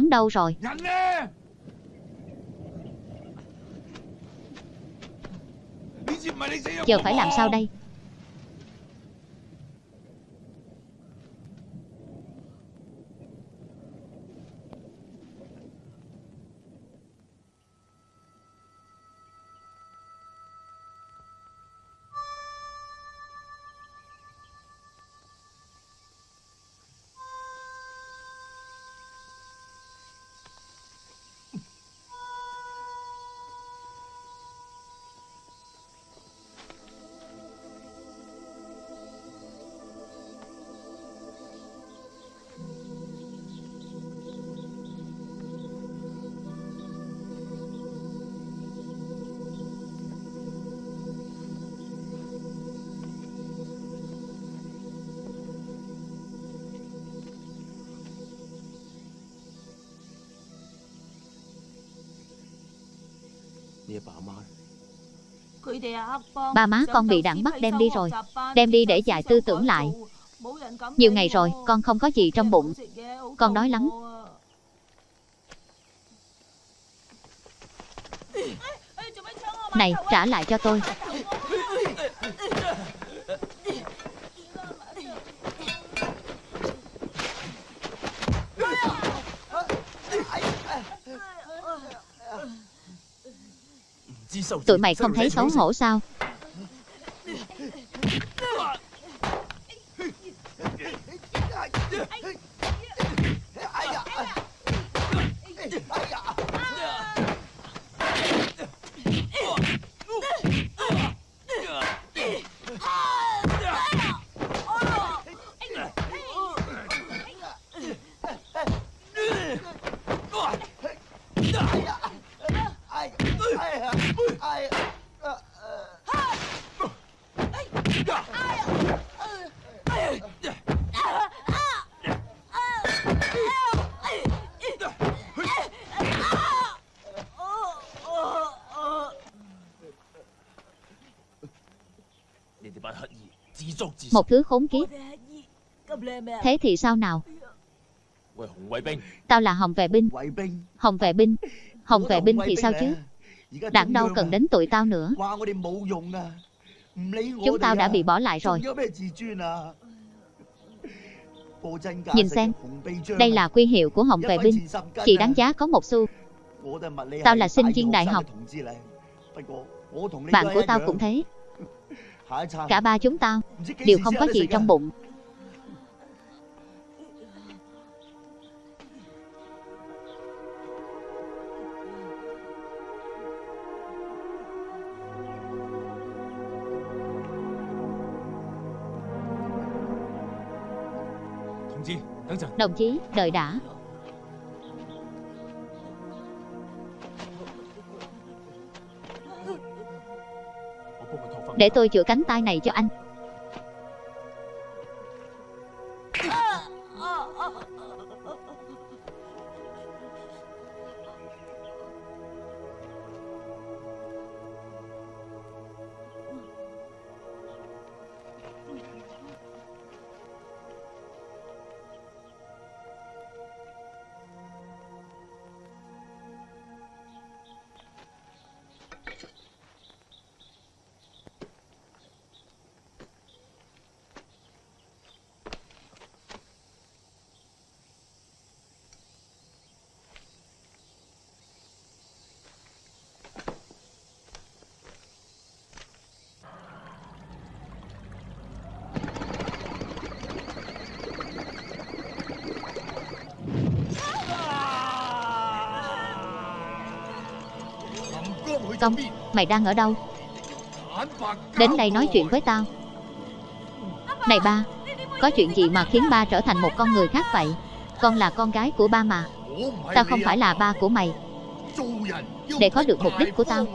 Hắn đâu rồi? Giờ phải làm sao đây Ba má con bị đảng bắt đem đi rồi. Đem đi để dạy tư tưởng lại. Nhiều ngày rồi, con không có gì trong bụng. Con đói lắm. Này, trả lại cho tôi. Tụi mày không thấy xấu hổ sao? Một thứ khốn kiếp. Thế thì sao nào? Tao là Hồng vệ binh. Hồng vệ binh. Hồng vệ binh thì sao chứ? Đảng đâu cần đến tụi tao nữa. Chúng tao đã bị bỏ lại rồi. Nhìn xem, Đây là quy hiệu của Hồng vệ binh. Chỉ đáng giá có một xu. Tao là sinh viên đại học. Bạn của tao cũng thế. Cả ba chúng tao. Đều không có gì trong bụng. Đồng chí, đợi đã. Để tôi chữa cánh tay này cho anh. Công, mày đang ở đâu? Đến đây nói chuyện với tao. Này ba Có chuyện gì mà khiến ba trở thành một con người khác vậy? Con là con gái của ba mà. Tao không phải là ba của mày. Để có được mục đích của tao.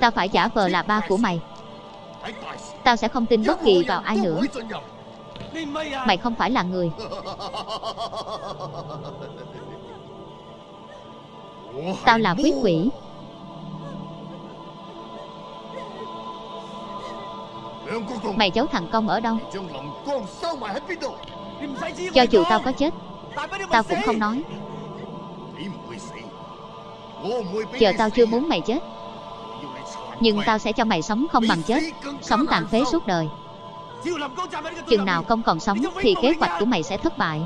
Tao phải giả vờ là ba của mày. Tao sẽ không tin bất kỳ vào ai nữa. Mày không phải là người. Tao là quý quỷ. Mày giấu thằng công ở đâu? Cho dù tao có chết, Tao cũng không nói. Giờ tao chưa muốn mày chết. Nhưng tao sẽ cho mày sống không bằng chết, Sống tàn phế suốt đời. Chừng nào công còn sống Thì kế hoạch của mày sẽ thất bại.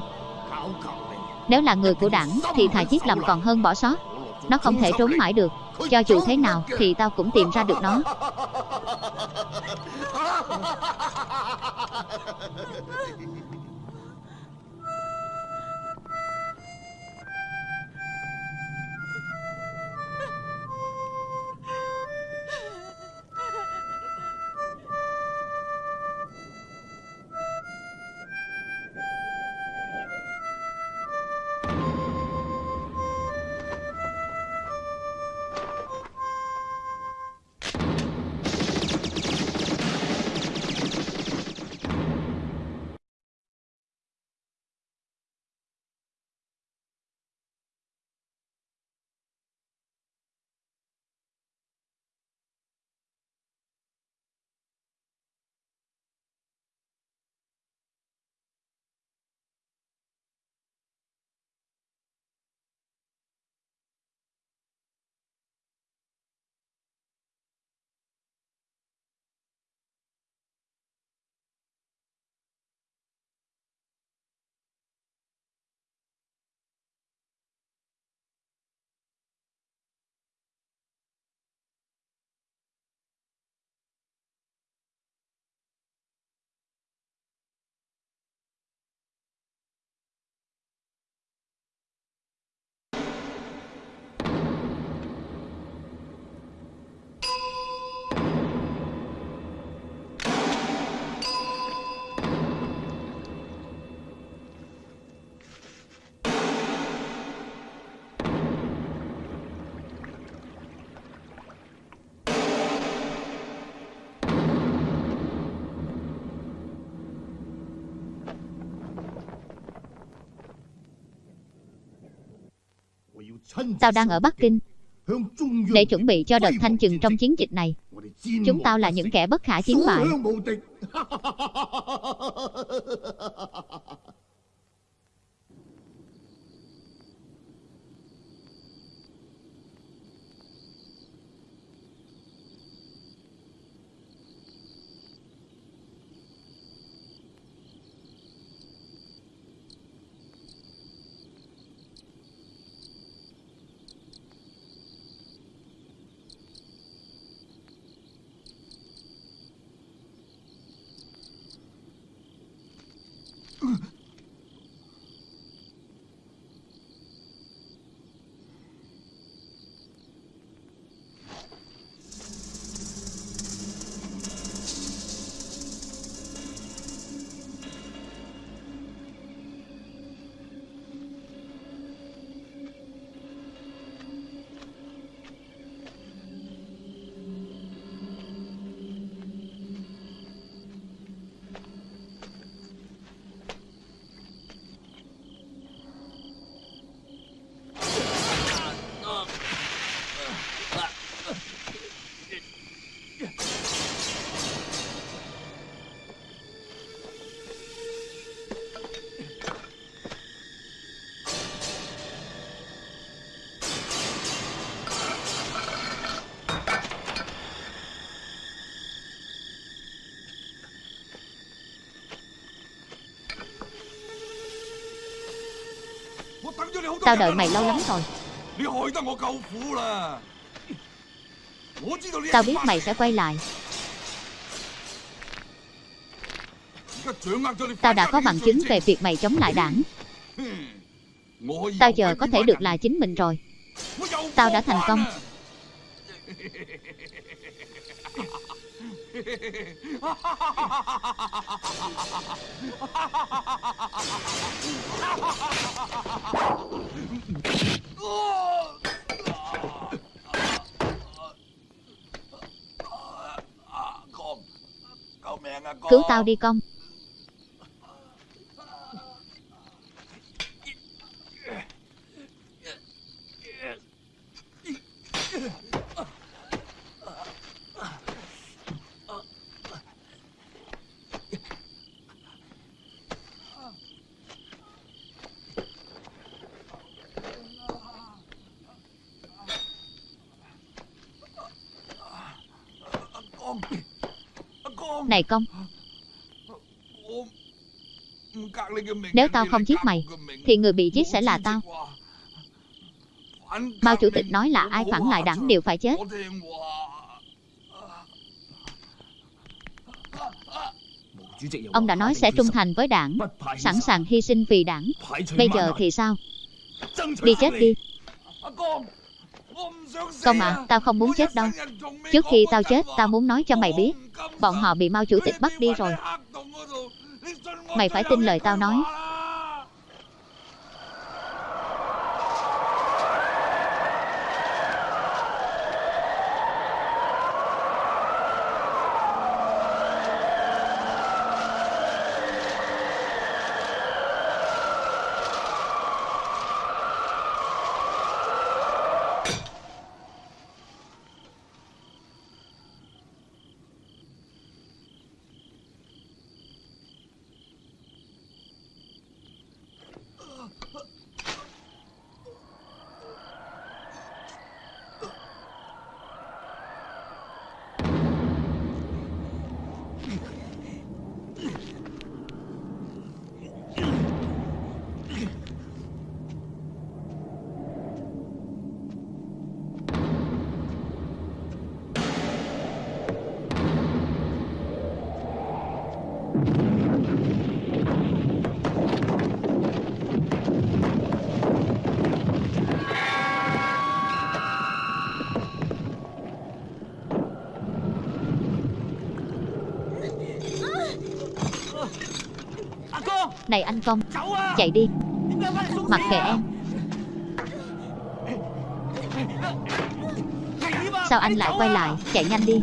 Nếu là người của đảng Thì thà giết lầm còn hơn bỏ sót. Nó không thể trốn mãi được. Cho dù thế nào thì tao cũng tìm ra được nó. Tao đang ở Bắc Kinh để chuẩn bị cho đợt thanh trừng trong chiến dịch này. Chúng tao là những kẻ bất khả chiến bại. Tao đợi mày lâu lắm rồi. Tao biết mày sẽ quay lại. Tao đã có bằng chứng về việc mày chống lại đảng. Tao giờ có thể được là chính mình rồi. Tao đã thành công. tao đi công. Này công Nếu tao không giết mày Thì người bị giết sẽ là tao. Mao chủ tịch nói là ai phản lại đảng đều phải chết. Ông đã nói sẽ trung thành với đảng Sẵn sàng hy sinh vì đảng. Bây giờ thì sao? Đi chết đi. Công à, tao không muốn chết đâu. Trước khi tao chết, tao muốn nói cho mày biết Bọn họ bị Mao chủ tịch bắt đi rồi. Mày phải tin lời tao nói. Này anh Công Chạy đi. Mặc kệ em. Sao anh lại quay lại? Chạy nhanh đi.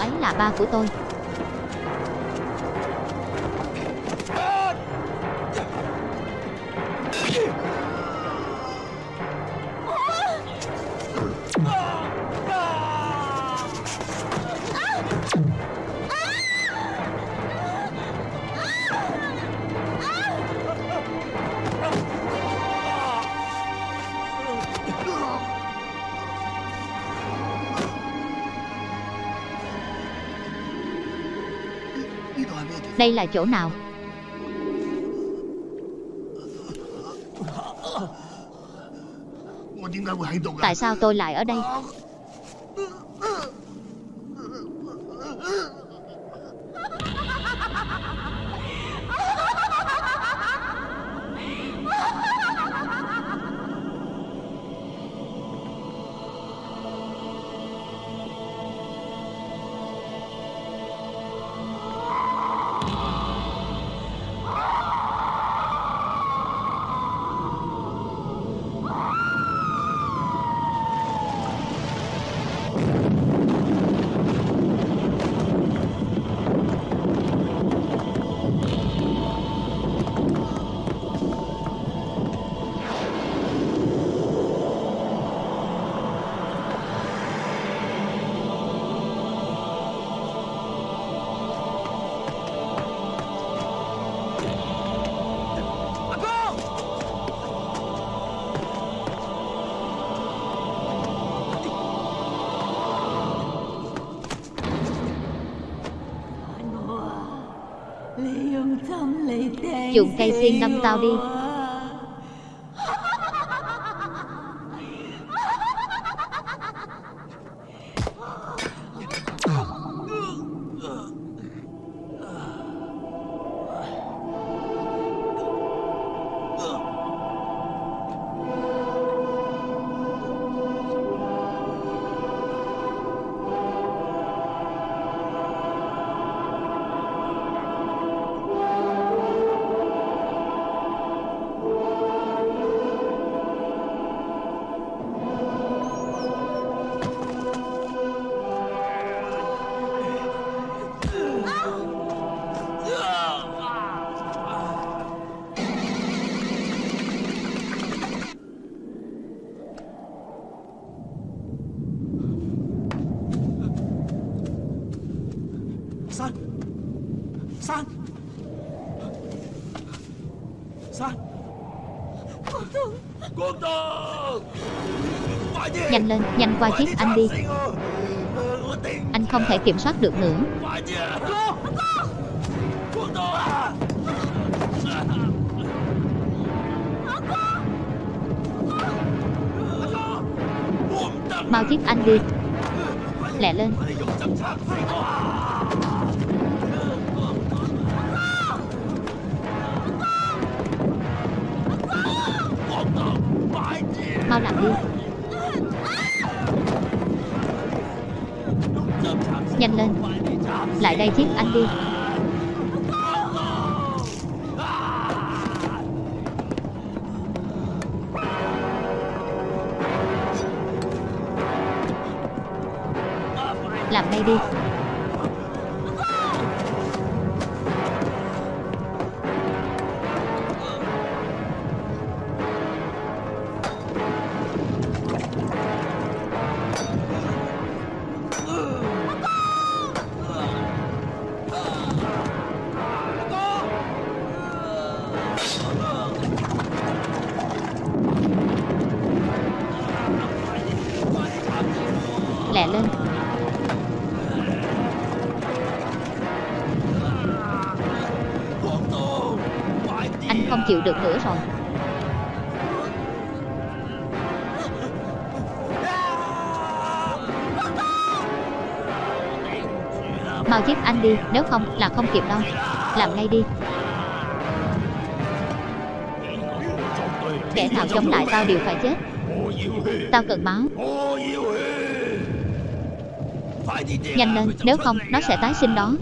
Ấy là ba của tôi. Đây là chỗ nào? Tại sao tôi lại ở đây? Dùng cây xiên đâm tao đi. San San Cô Tường Cô Tường Nhanh lên, nhanh qua giết anh đi. Anh không thể kiểm soát được nữa. Mau giết anh đi. Lẹ lên. con làm đi. Nhanh lên. Lại đây giết anh đi. nếu không, là không kịp đâu. Làm ngay đi. Kẻ nào chống lại tao đều phải chết. Tao cần máu. Nhanh lên, nếu không, nó sẽ tái sinh đó.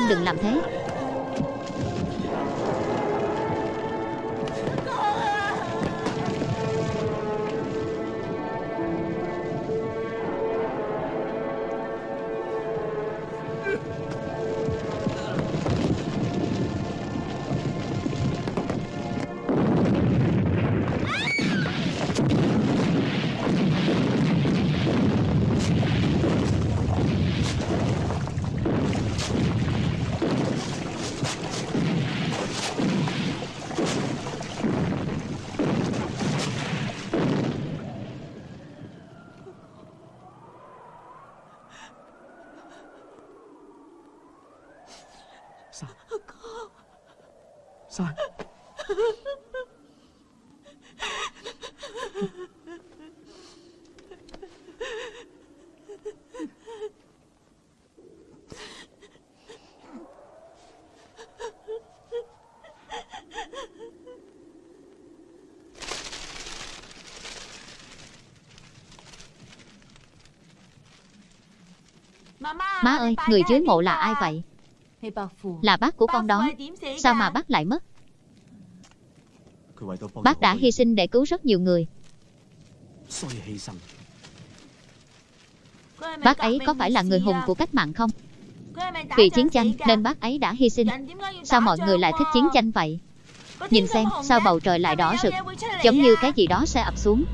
Xin đừng làm thế. Má ơi, người dưới mộ là ai vậy? Là bác của con đó Sao mà bác lại mất? Bác đã hy sinh để cứu rất nhiều người Bác ấy có phải là người hùng của cách mạng không? Vì chiến tranh nên bác ấy đã hy sinh Sao mọi người lại thích chiến tranh vậy? Nhìn xem sao bầu trời lại đỏ rực Giống như cái gì đó sẽ ập xuống